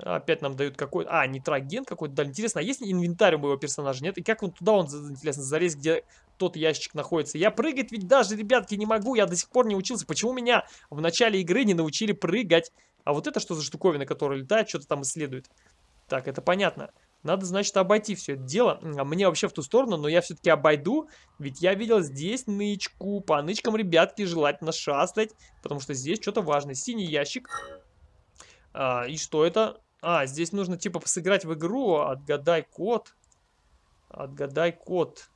Опять нам дают какой-то... А, нитроген какой-то. Да, интересно, а есть инвентарь у моего персонажа? Нет? И как он туда, он, интересно, залез, где тот ящик находится? Я прыгать ведь даже, ребятки, не могу. Я до сих пор не учился. Почему меня в начале игры не научили прыгать? А вот это что за штуковина, которая летает, что-то там исследует? Так, это понятно. Надо, значит, обойти все это дело. А мне вообще в ту сторону, но я все-таки обойду. Ведь я видел здесь нычку. По нычкам, ребятки, желательно шастать. Потому что здесь что-то важное. Синий ящик. А, и что это? А, здесь нужно типа сыграть в игру, отгадай код. Отгадай код.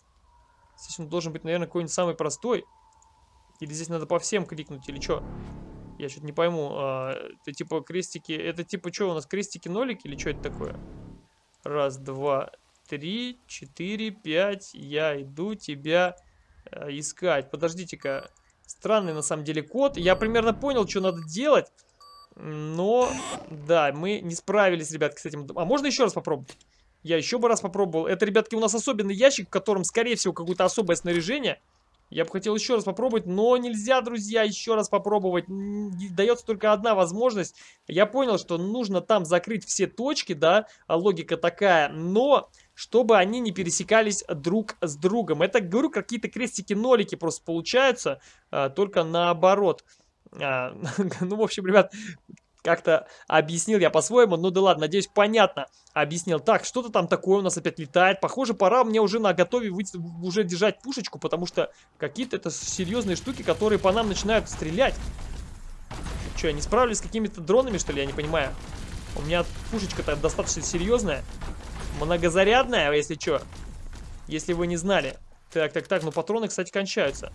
Здесь он должен быть, наверное, какой-нибудь самый простой. Или здесь надо по всем кликнуть, или что? Я что-то не пойму. А, это типа крестики... Это типа что у нас, крестики-нолики или что это такое? Раз, два, три, четыре, пять. Я иду тебя а, искать. Подождите-ка. Странный на самом деле код. Я примерно понял, что надо делать. Но, да, мы не справились, ребятки, с этим. А можно еще раз попробовать? Я еще бы раз попробовал. Это, ребятки, у нас особенный ящик, в котором, скорее всего, какое-то особое снаряжение. Я бы хотел еще раз попробовать, но нельзя, друзья, еще раз попробовать. Дается только одна возможность. Я понял, что нужно там закрыть все точки, да, а логика такая, но чтобы они не пересекались друг с другом. Это, говорю, какие-то крестики-нолики просто получаются, а, только наоборот. А, ну, в общем, ребят, как-то объяснил я по-своему. Ну да ладно, надеюсь, понятно объяснил. Так, что-то там такое у нас опять летает. Похоже, пора мне уже на готове уже держать пушечку, потому что какие-то это серьезные штуки, которые по нам начинают стрелять. Что, я не справлюсь с какими-то дронами, что ли? Я не понимаю. У меня пушечка-то достаточно серьезная. Многозарядная, если что. Если вы не знали. Так, так, так, ну патроны, кстати, кончаются.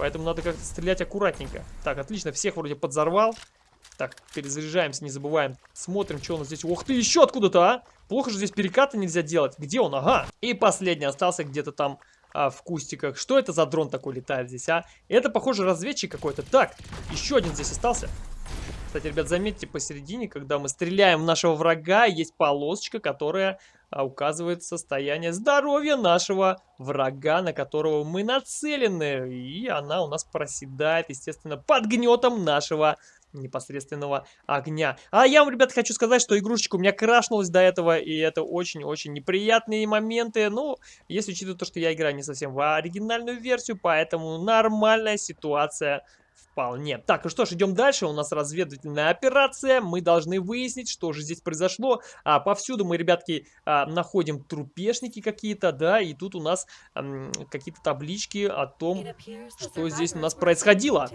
Поэтому надо как-то стрелять аккуратненько. Так, отлично, всех вроде подзорвал. Так, перезаряжаемся, не забываем. Смотрим, что у нас здесь. Ух ты, еще откуда-то, а! Плохо же здесь перекаты нельзя делать. Где он? Ага. И последний остался где-то там а, в кустиках. Что это за дрон такой летает здесь, а? Это, похоже, разведчик какой-то. Так, еще один здесь остался. Кстати, ребят, заметьте, посередине, когда мы стреляем в нашего врага, есть полосочка, которая указывает состояние здоровья нашего врага, на которого мы нацелены. И она у нас проседает, естественно, под гнетом нашего непосредственного огня. А я вам, ребят, хочу сказать, что игрушечка у меня крашнулась до этого, и это очень-очень неприятные моменты. Ну, если учитывать то, что я играю не совсем в оригинальную версию, поэтому нормальная ситуация Вполне. Так, ну что ж, идем дальше. У нас разведывательная операция. Мы должны выяснить, что же здесь произошло. А, повсюду мы, ребятки, а, находим трупешники какие-то, да, и тут у нас какие-то таблички о том, что здесь у нас происходило.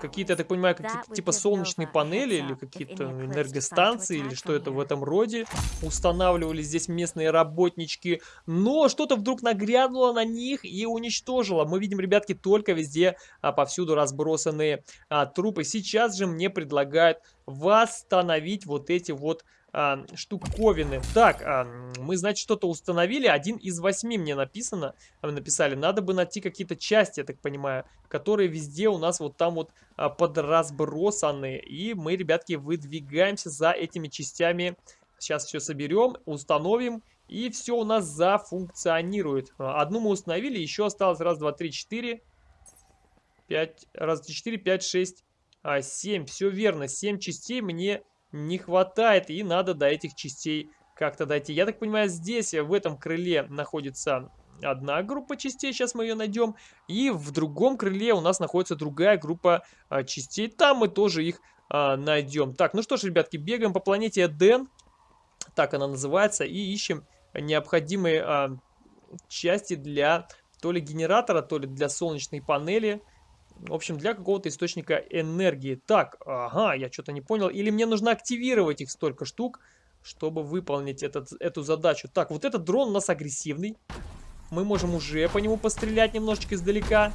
Какие-то, я так понимаю, какие-то типа солнечные панели или какие-то энергостанции, или что это в этом роде. Устанавливали здесь местные работнички. Но что-то вдруг нагрянуло на них и уничтожило. Мы видим, ребятки, только везде, а, повсюду разбросанные а, трупы. Сейчас же мне предлагают восстановить вот эти вот а, штуковины. Так, а, мы, значит, что-то установили. Один из восьми мне написано. Написали. Надо бы найти какие-то части, я так понимаю, которые везде у нас вот там вот а, подразбросаны. И мы, ребятки, выдвигаемся за этими частями. Сейчас все соберем, установим. И все у нас зафункционирует. Одну мы установили, еще осталось раз, два, три, четыре. Пять, раз, четыре, пять, шесть, а, семь. Все верно, семь частей мне не хватает, и надо до этих частей как-то дойти. Я так понимаю, здесь, в этом крыле находится одна группа частей, сейчас мы ее найдем, и в другом крыле у нас находится другая группа а, частей, там мы тоже их а, найдем. Так, ну что ж, ребятки, бегаем по планете Эден, так она называется, и ищем необходимые а, части для то ли генератора, то ли для солнечной панели, в общем, для какого-то источника энергии. Так, ага, я что-то не понял. Или мне нужно активировать их столько штук, чтобы выполнить этот, эту задачу. Так, вот этот дрон у нас агрессивный. Мы можем уже по нему пострелять немножечко издалека.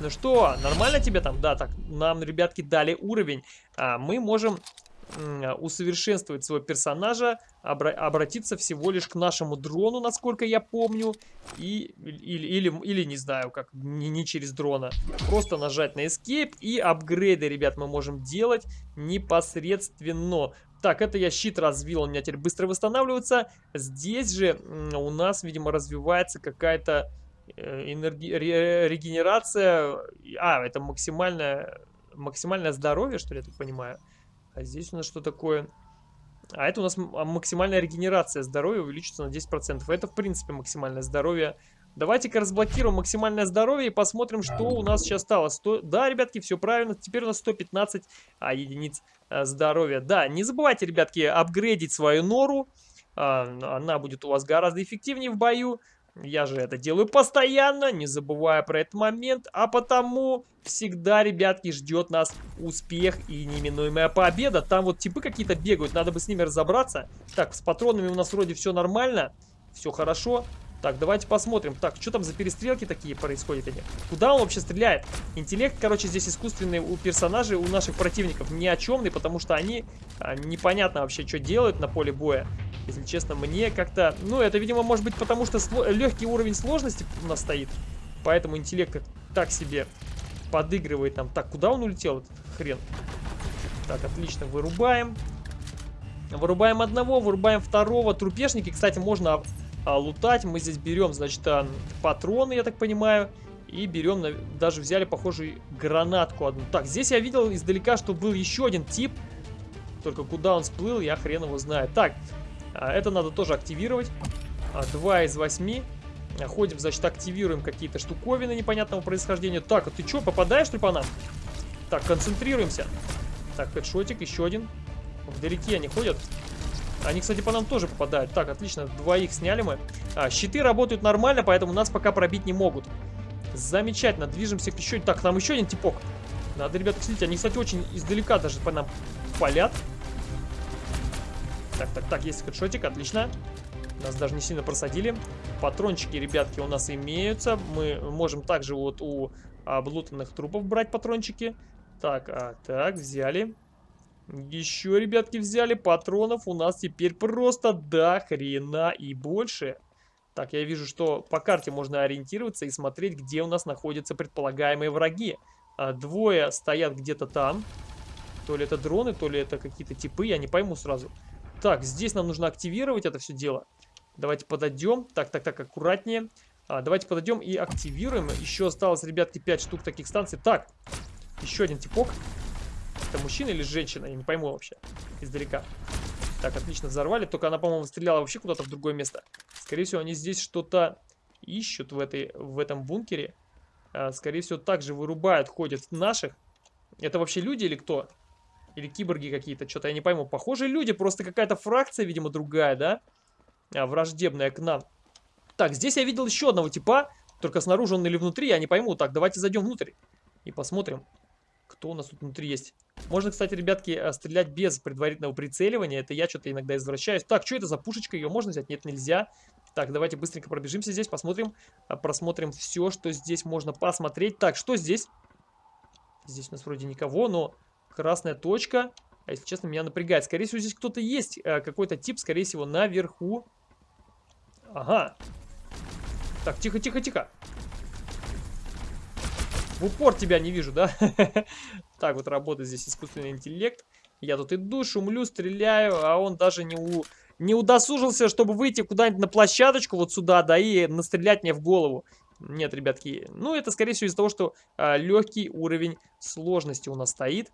Ну что, нормально тебе там? Да, так, нам, ребятки, дали уровень. А, мы можем усовершенствовать своего персонажа, обра обратиться всего лишь к нашему дрону, насколько я помню, и, или, или, или не знаю, как, не, не через дрона. Просто нажать на Escape и апгрейды, ребят, мы можем делать непосредственно. Так, это я щит развил, он у меня теперь быстро восстанавливается. Здесь же у нас, видимо, развивается какая-то э, энерги... регенерация. А, это максимальное, максимальное здоровье, что ли, я так понимаю. А здесь у нас что такое? А это у нас а, максимальная регенерация здоровья увеличится на 10%. Это, в принципе, максимальное здоровье. Давайте-ка разблокируем максимальное здоровье и посмотрим, что у нас сейчас стало. 100... Да, ребятки, все правильно. Теперь у нас 115 а, единиц а, здоровья. Да, не забывайте, ребятки, апгрейдить свою нору. А, она будет у вас гораздо эффективнее в бою. Я же это делаю постоянно, не забывая про этот момент, а потому всегда, ребятки, ждет нас успех и неминуемая победа. Там вот типы какие-то бегают, надо бы с ними разобраться. Так, с патронами у нас вроде все нормально, все хорошо. Так, давайте посмотрим. Так, что там за перестрелки такие происходят? Они? Куда он вообще стреляет? Интеллект, короче, здесь искусственный у персонажей, у наших противников ни о чемный, потому что они а, непонятно вообще, что делают на поле боя. Если честно, мне как-то... Ну, это, видимо, может быть потому, что легкий уровень сложности у нас стоит. Поэтому интеллект так себе подыгрывает нам. Так, куда он улетел, этот хрен? Так, отлично, вырубаем. Вырубаем одного, вырубаем второго. Трупешники, кстати, можно а, лутать. Мы здесь берем, значит, а, патроны, я так понимаю. И берем, даже взяли, похожую гранатку одну. Так, здесь я видел издалека, что был еще один тип. Только куда он всплыл, я хрен его знает. Так, а, это надо тоже активировать. Два из восьми. Ходим, значит, активируем какие-то штуковины непонятного происхождения. Так, а ты что, попадаешь ли по нам? Так, концентрируемся. Так, хедшотик, еще один. Вдалеке они ходят. Они, кстати, по нам тоже попадают. Так, отлично, двоих сняли мы. А, щиты работают нормально, поэтому нас пока пробить не могут. Замечательно, движемся к еще... Так, там еще один типок. Надо, ребята, следить. Они, кстати, очень издалека даже по нам палят. Так, так, так, есть хедшотик, отлично. Нас даже не сильно просадили. Патрончики, ребятки, у нас имеются. Мы можем также вот у облутанных трупов брать патрончики. Так, а, так, взяли. Еще, ребятки, взяли патронов. У нас теперь просто до хрена и больше. Так, я вижу, что по карте можно ориентироваться и смотреть, где у нас находятся предполагаемые враги. А, двое стоят где-то там. То ли это дроны, то ли это какие-то типы, я не пойму сразу. Так, здесь нам нужно активировать это все дело. Давайте подойдем. Так, так, так, аккуратнее. А, давайте подойдем и активируем. Еще осталось, ребятки, 5 штук таких станций. Так, еще один типок. Это мужчина или женщина? Я не пойму вообще. Издалека. Так, отлично, взорвали. Только она, по-моему, стреляла вообще куда-то в другое место. Скорее всего, они здесь что-то ищут в, этой, в этом бункере. а, скорее всего, также вырубают, ходят наших. Это вообще люди или кто? Или киборги какие-то, что-то я не пойму. Похоже, люди, просто какая-то фракция, видимо, другая, да? А, враждебная к нам. Так, здесь я видел еще одного типа, только снаружи он или внутри, я не пойму. Так, давайте зайдем внутрь и посмотрим, кто у нас тут внутри есть. Можно, кстати, ребятки, э, стрелять без предварительного прицеливания. Это я что-то иногда извращаюсь. Так, что это за пушечка? Ее можно взять? Нет, нельзя. Так, давайте быстренько пробежимся здесь, посмотрим. А, просмотрим все, что здесь можно посмотреть. Так, что здесь? Здесь у нас вроде никого, но красная точка. А если честно, меня напрягает. Скорее всего, здесь кто-то есть. Э, какой-то тип, скорее всего, наверху. Ага. Так, тихо, тихо, тихо. В упор тебя не вижу, да? так вот работает здесь искусственный интеллект. Я тут иду, шумлю, стреляю, а он даже не, у... не удосужился, чтобы выйти куда-нибудь на площадочку вот сюда, да, и настрелять мне в голову. Нет, ребятки, ну это скорее всего из-за того, что а, легкий уровень сложности у нас стоит.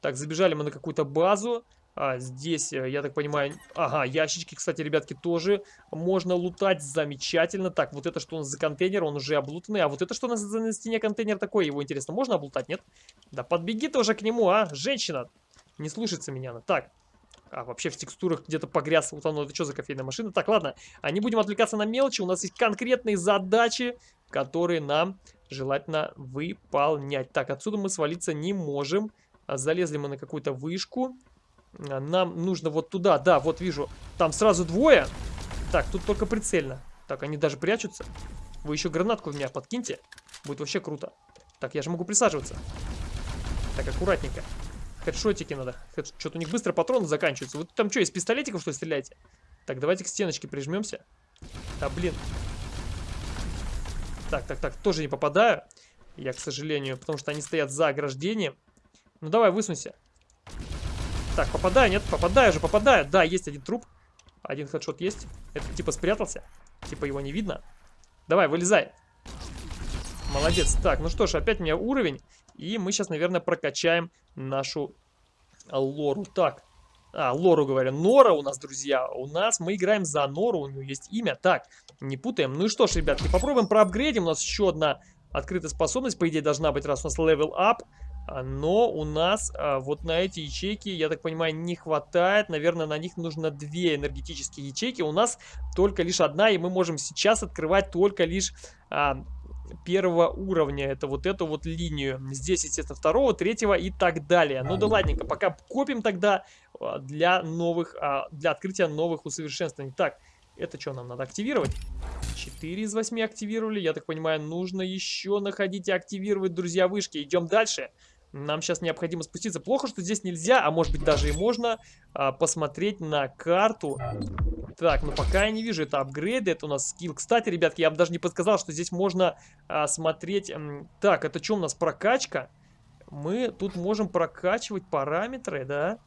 Так, забежали мы на какую-то базу. А, здесь, э, я так понимаю... Ага, ящички, кстати, ребятки, тоже можно лутать. Замечательно. Так, вот это что у нас за контейнер? Он уже облутанный. А вот это что у нас за на стене контейнер такой? Его, интересно, можно облутать, нет? Да подбеги тоже к нему, а, женщина. Не слушается меня она. Так. А, вообще в текстурах где-то погряз. Вот оно, это что за кофейная машина? Так, ладно. А не будем отвлекаться на мелочи. У нас есть конкретные задачи, которые нам желательно выполнять. Так, отсюда мы свалиться не можем. Залезли мы на какую-то вышку. А, нам нужно вот туда. Да, вот вижу. Там сразу двое. Так, тут только прицельно. Так, они даже прячутся. Вы еще гранатку в меня подкиньте. Будет вообще круто. Так, я же могу присаживаться. Так, аккуратненько. Хедшотики надо. Что-то у них быстро патроны заканчиваются. Вы там что, из пистолетиков что ли стреляете? Так, давайте к стеночке прижмемся. А, блин. Так, так, так, тоже не попадаю. Я, к сожалению, потому что они стоят за ограждением. Ну давай, высунься. Так, попадаю, нет? Попадаю же, попадаю. Да, есть один труп. Один хедшот есть. Это типа спрятался. Типа его не видно. Давай, вылезай. Молодец. Так, ну что ж, опять у меня уровень. И мы сейчас, наверное, прокачаем нашу лору. Так. А, лору говорю. Нора у нас, друзья. У нас мы играем за Нору. У нее есть имя. Так, не путаем. Ну и что ж, ребятки, попробуем проапгрейдим. У нас еще одна открытая способность. По идее, должна быть, раз у нас level up. А, но у нас а, вот на эти ячейки, я так понимаю, не хватает. Наверное, на них нужно две энергетические ячейки. У нас только лишь одна, и мы можем сейчас открывать только лишь а, первого уровня. Это вот эту вот линию. Здесь, естественно, второго, третьего и так далее. Ну да ладненько, пока копим тогда а, для новых, а, для открытия новых усовершенствований. Так, это что нам надо активировать? 4 из 8 активировали. Я так понимаю, нужно еще находить и активировать, друзья, вышки. Идем дальше. Нам сейчас необходимо спуститься. Плохо, что здесь нельзя, а может быть даже и можно а, посмотреть на карту. Так, ну пока я не вижу, это апгрейды, это у нас скилл. Кстати, ребятки, я вам даже не подсказал, что здесь можно а, смотреть... Так, это что у нас, прокачка? Мы тут можем прокачивать параметры, да?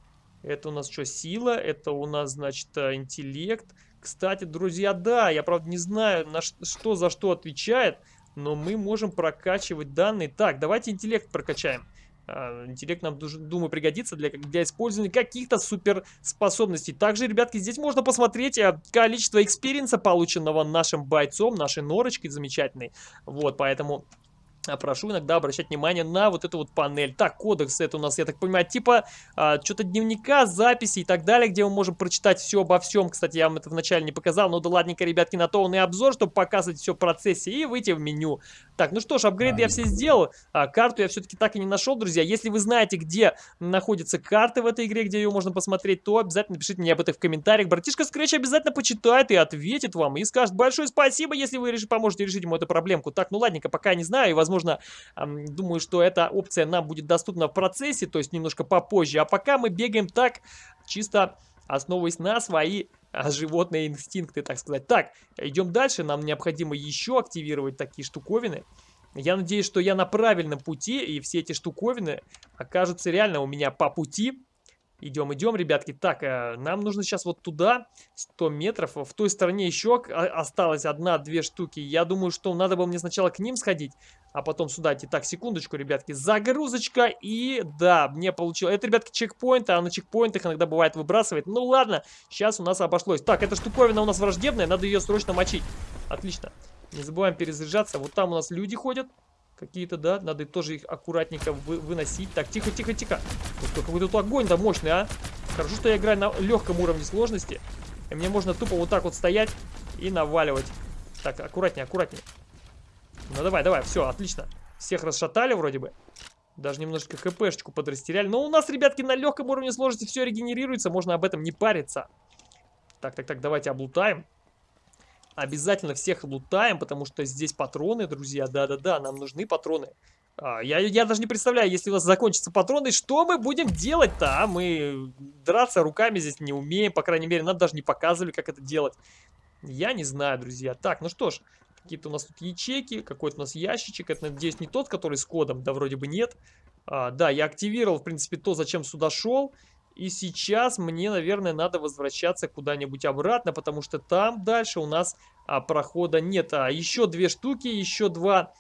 Это у нас что, сила? Это у нас, значит, а, интеллект. Кстати, друзья, да, я, правда, не знаю, на что за что отвечает, но мы можем прокачивать данные. Так, давайте интеллект прокачаем. А, интеллект нам, думаю, пригодится для, для использования каких-то суперспособностей. Также, ребятки, здесь можно посмотреть э, количество experience а, полученного нашим бойцом, нашей норочкой замечательной. Вот, поэтому а, прошу иногда обращать внимание на вот эту вот панель. Так, кодекс это у нас, я так понимаю, типа а, что-то дневника, записи и так далее, где мы можем прочитать все обо всем. Кстати, я вам это вначале не показал, но да ладненько, ребятки, на то он и обзор, чтобы показывать все в процессе и выйти в меню. Так, ну что ж, апгрейды я все сделал. А, карту я все-таки так и не нашел, друзья. Если вы знаете, где находятся карты в этой игре, где ее можно посмотреть, то обязательно пишите мне об этом в комментариях. Братишка Scratch обязательно почитает и ответит вам. И скажет большое спасибо, если вы поможете решить ему эту проблемку. Так, ну ладненько, пока не знаю, и возможно возможно, думаю, что эта опция нам будет доступна в процессе, то есть немножко попозже. А пока мы бегаем так, чисто основываясь на свои а, животные инстинкты, так сказать. Так, идем дальше. Нам необходимо еще активировать такие штуковины. Я надеюсь, что я на правильном пути, и все эти штуковины окажутся реально у меня по пути. Идем, идем, ребятки. Так, э, нам нужно сейчас вот туда, 100 метров. В той стороне еще осталось одна-две штуки. Я думаю, что надо было мне сначала к ним сходить, а потом сюда идти. Так, секундочку, ребятки. Загрузочка и... Да, мне получилось. Это, ребятки, чекпоинты, а на чекпоинтах иногда бывает выбрасывает. Ну ладно, сейчас у нас обошлось. Так, эта штуковина у нас враждебная, надо ее срочно мочить. Отлично. Не забываем перезаряжаться. Вот там у нас люди ходят. Какие-то, да, надо тоже их аккуратненько вы выносить. Так, тихо, тихо, тихо. Вот какой тут огонь-то мощный, а. Хорошо, что я играю на легком уровне сложности. И мне можно тупо вот так вот стоять и наваливать. Так, аккуратнее, аккуратнее. Ну давай, давай, все, отлично. Всех расшатали вроде бы. Даже немножко хпшечку подрастеряли. Но у нас, ребятки, на легком уровне сложности все регенерируется. Можно об этом не париться. Так, так, так, давайте облутаем. Обязательно всех лутаем, потому что здесь патроны, друзья. Да-да-да, нам нужны патроны. А, я, я даже не представляю, если у нас закончатся патроны, что мы будем делать-то, а? Мы драться руками здесь не умеем, по крайней мере, нам даже не показывали, как это делать. Я не знаю, друзья. Так, ну что ж, какие-то у нас тут ячейки, какой-то у нас ящичек. Это, надеюсь, не тот, который с кодом, да, вроде бы нет. А, да, я активировал, в принципе, то, зачем сюда шел. И сейчас мне, наверное, надо возвращаться куда-нибудь обратно, потому что там дальше у нас а, прохода нет. А еще две штуки, еще два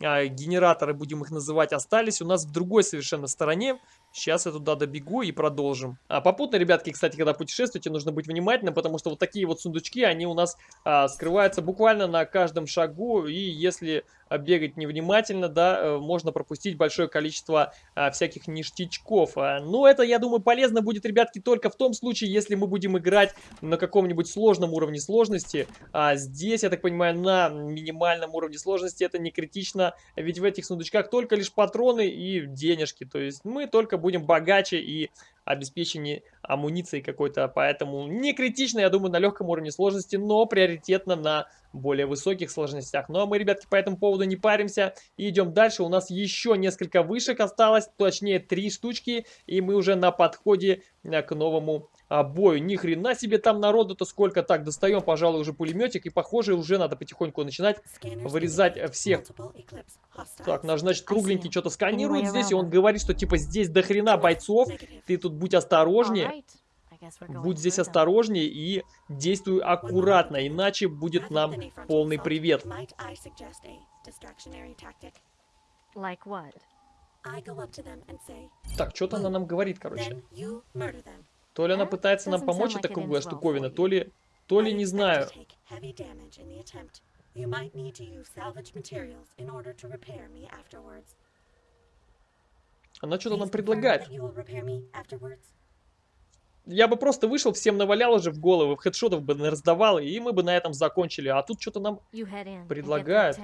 а, генератора, будем их называть, остались у нас в другой совершенно стороне. Сейчас я туда добегу и продолжим. А попутно, ребятки, кстати, когда путешествуете, нужно быть внимательным, потому что вот такие вот сундучки, они у нас а, скрываются буквально на каждом шагу. И если а, бегать невнимательно, да, э, можно пропустить большое количество а, всяких ништячков. А, но это, я думаю, полезно будет, ребятки, только в том случае, если мы будем играть на каком-нибудь сложном уровне сложности. А здесь, я так понимаю, на минимальном уровне сложности это не критично, ведь в этих сундучках только лишь патроны и денежки. То есть мы только будем богаче и обеспечении амуниции какой-то, поэтому не критично, я думаю, на легком уровне сложности, но приоритетно на более высоких сложностях. Ну а мы, ребятки, по этому поводу не паримся и идем дальше. У нас еще несколько вышек осталось, точнее три штучки, и мы уже на подходе э, к новому а, бою. Ни хрена себе там народу-то сколько. Так, достаем, пожалуй, уже пулеметик. И, похоже, уже надо потихоньку начинать вырезать всех. Так, наш, значит, кругленький что-то сканирует здесь. И он говорит, что, типа, здесь до хрена бойцов. Ты тут будь осторожнее. Будь здесь осторожнее и действуй аккуратно, иначе будет нам полный привет. Так, что-то она нам говорит, короче. То ли она пытается нам помочь, эта круглая штуковина, то ли... То ли не знаю. Она что-то нам предлагает. Я бы просто вышел, всем навалял уже в головы, хедшотов бы раздавал, и мы бы на этом закончили. А тут что-то нам предлагают.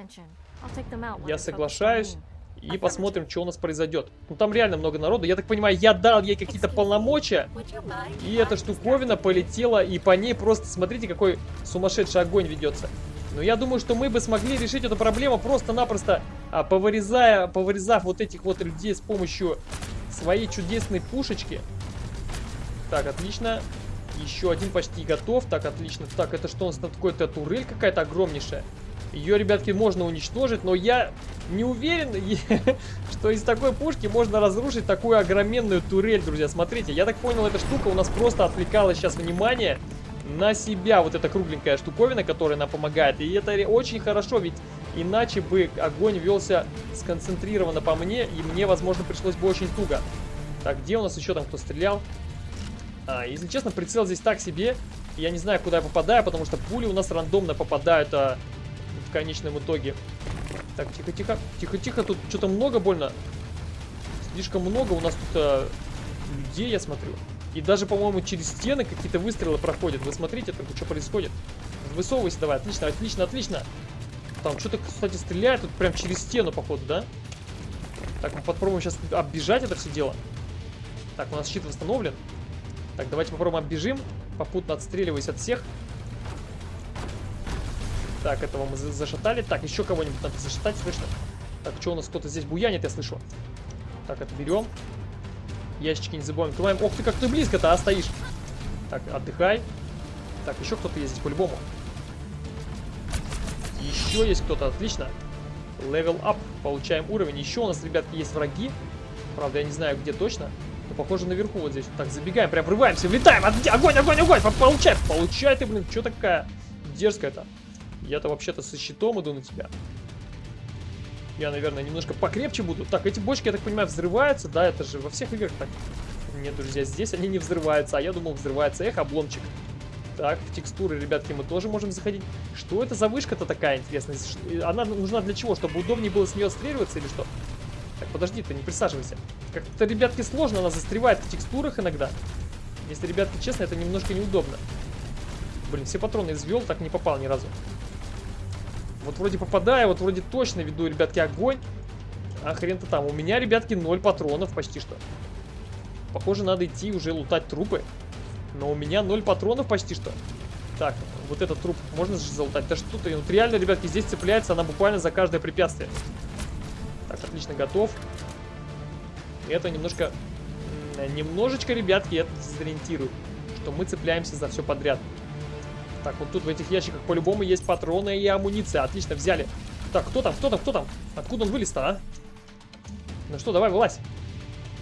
Я соглашаюсь и посмотрим, что у нас произойдет. Ну, там реально много народу. Я так понимаю, я дал ей какие-то полномочия, и эта штуковина полетела, и по ней просто, смотрите, какой сумасшедший огонь ведется. Но я думаю, что мы бы смогли решить эту проблему просто-напросто, а, повырезая, повырезав вот этих вот людей с помощью своей чудесной пушечки. Так, отлично. Еще один почти готов. Так, отлично. Так, это что у нас там такое-то турель какая-то огромнейшая? Ее, ребятки, можно уничтожить, но я не уверен, что из такой пушки можно разрушить такую огроменную турель, друзья. Смотрите, я так понял, эта штука у нас просто отвлекала сейчас внимание на себя. Вот эта кругленькая штуковина, которая нам помогает. И это очень хорошо, ведь иначе бы огонь велся сконцентрированно по мне, и мне, возможно, пришлось бы очень туго. Так, где у нас еще там кто стрелял? А, если честно, прицел здесь так себе. Я не знаю, куда я попадаю, потому что пули у нас рандомно попадают а, в конечном итоге. Так, тихо-тихо. Тихо-тихо, тут что-то много больно. Слишком много у нас тут а, людей, я смотрю. И даже, по-моему, через стены какие-то выстрелы проходят. Вы смотрите, там что происходит. Высовывайся давай. Отлично, отлично, отлично. Там что-то, кстати, стреляет тут прям через стену, походу, да? Так, мы попробуем сейчас оббежать это все дело. Так, у нас щит восстановлен. Так, давайте попробуем оббежим, попутно отстреливаясь от всех. Так, этого мы зашатали. Так, еще кого-нибудь надо зашатать, слышно? Так, что у нас кто-то здесь буянит, я слышу. Так, это берем. Ящички не забываем. Открываем. Ох ты, как ты близко-то, а, стоишь. Так, отдыхай. Так, еще кто-то здесь по-любому. Еще есть кто-то, отлично. Level up, получаем уровень. Еще у нас, ребятки, есть враги. Правда, я не знаю, где точно. Но, похоже, наверху вот здесь. Так, забегаем, прям врываемся, влетаем. Огонь, огонь, огонь! Получай, получай ты, блин, что такая дерзкая-то? Я-то вообще-то со щитом иду на тебя. Я, наверное, немножко покрепче буду. Так, эти бочки, я так понимаю, взрываются, да? Это же во всех играх так. Нет, друзья, здесь они не взрываются, а я думал, взрывается. Эх, обломчик. Так, в текстуры, ребятки, мы тоже можем заходить. Что это за вышка-то такая интересная? Она нужна для чего? Чтобы удобнее было с нее отстреливаться или что? Так, подожди, ты не присаживайся. Как-то, ребятки, сложно, она застревает в текстурах иногда. Если, ребятки, честно, это немножко неудобно. Блин, все патроны извел, так не попал ни разу. Вот вроде попадаю, вот вроде точно веду, ребятки, огонь. А хрен-то там. У меня, ребятки, 0 патронов почти что. Похоже, надо идти уже лутать трупы. Но у меня 0 патронов почти что. Так, вот этот труп можно же залутать? Да что ты, вот реально, ребятки, здесь цепляется она буквально за каждое препятствие. Так, отлично, готов. Это немножко... Немножечко, ребятки, это дезориентирует. Что мы цепляемся за все подряд. Так, вот тут в этих ящиках по-любому есть патроны и амуниция. Отлично, взяли. Так, кто там, кто там, кто там? Откуда он вылез-то, а? Ну что, давай, вылазь.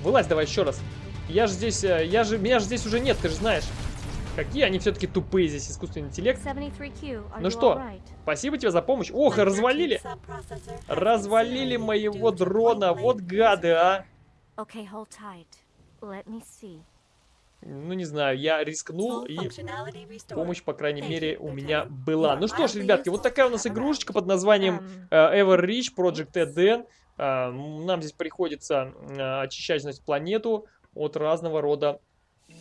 Вылазь давай еще раз. Я же здесь, э, я же, меня же здесь уже нет, ты же знаешь. Какие они все-таки тупые здесь, искусственный интеллект. 73Q, are Ну что, спасибо тебе за помощь. Ох, развалили. Развалили моего дрона. Вот гады, а. Okay, hold tight. Let me see. Ну, не знаю, я рискнул и помощь, по крайней мере, у меня была. Ну что ж, ребятки, вот такая у нас игрушечка под названием э, Everreach Project Eden. Э, Нам здесь приходится э, очищать, значит, планету от разного рода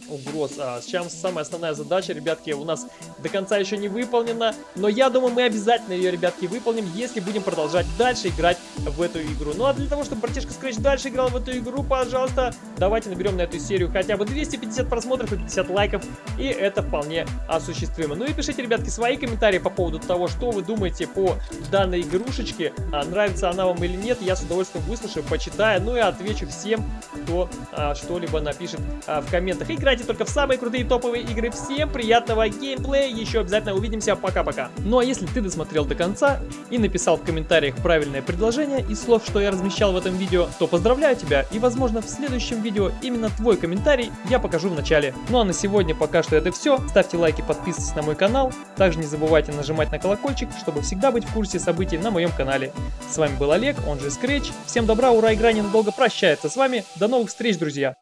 угроз. А сейчас самая основная задача, ребятки, у нас до конца еще не выполнена, но я думаю, мы обязательно ее, ребятки, выполним, если будем продолжать дальше играть в эту игру. Ну а для того, чтобы братишка Scratch дальше играл в эту игру, пожалуйста, давайте наберем на эту серию хотя бы 250 просмотров и 50 лайков, и это вполне осуществимо. Ну и пишите, ребятки, свои комментарии по поводу того, что вы думаете по данной игрушечке, а, нравится она вам или нет, я с удовольствием выслушаю, почитаю, ну и отвечу всем, кто а, что-либо напишет а, в комментах. Играйте только в самые крутые топовые игры. Всем приятного геймплея, еще обязательно увидимся, пока-пока. Ну а если ты досмотрел до конца и написал в комментариях правильное предложение из слов, что я размещал в этом видео, то поздравляю тебя и возможно в следующем видео именно твой комментарий я покажу в начале. Ну а на сегодня пока что это все. Ставьте лайки, подписывайтесь на мой канал. Также не забывайте нажимать на колокольчик, чтобы всегда быть в курсе событий на моем канале. С вами был Олег, он же Scratch. Всем добра, ура, игра ненадолго прощается с вами. До новых встреч, друзья!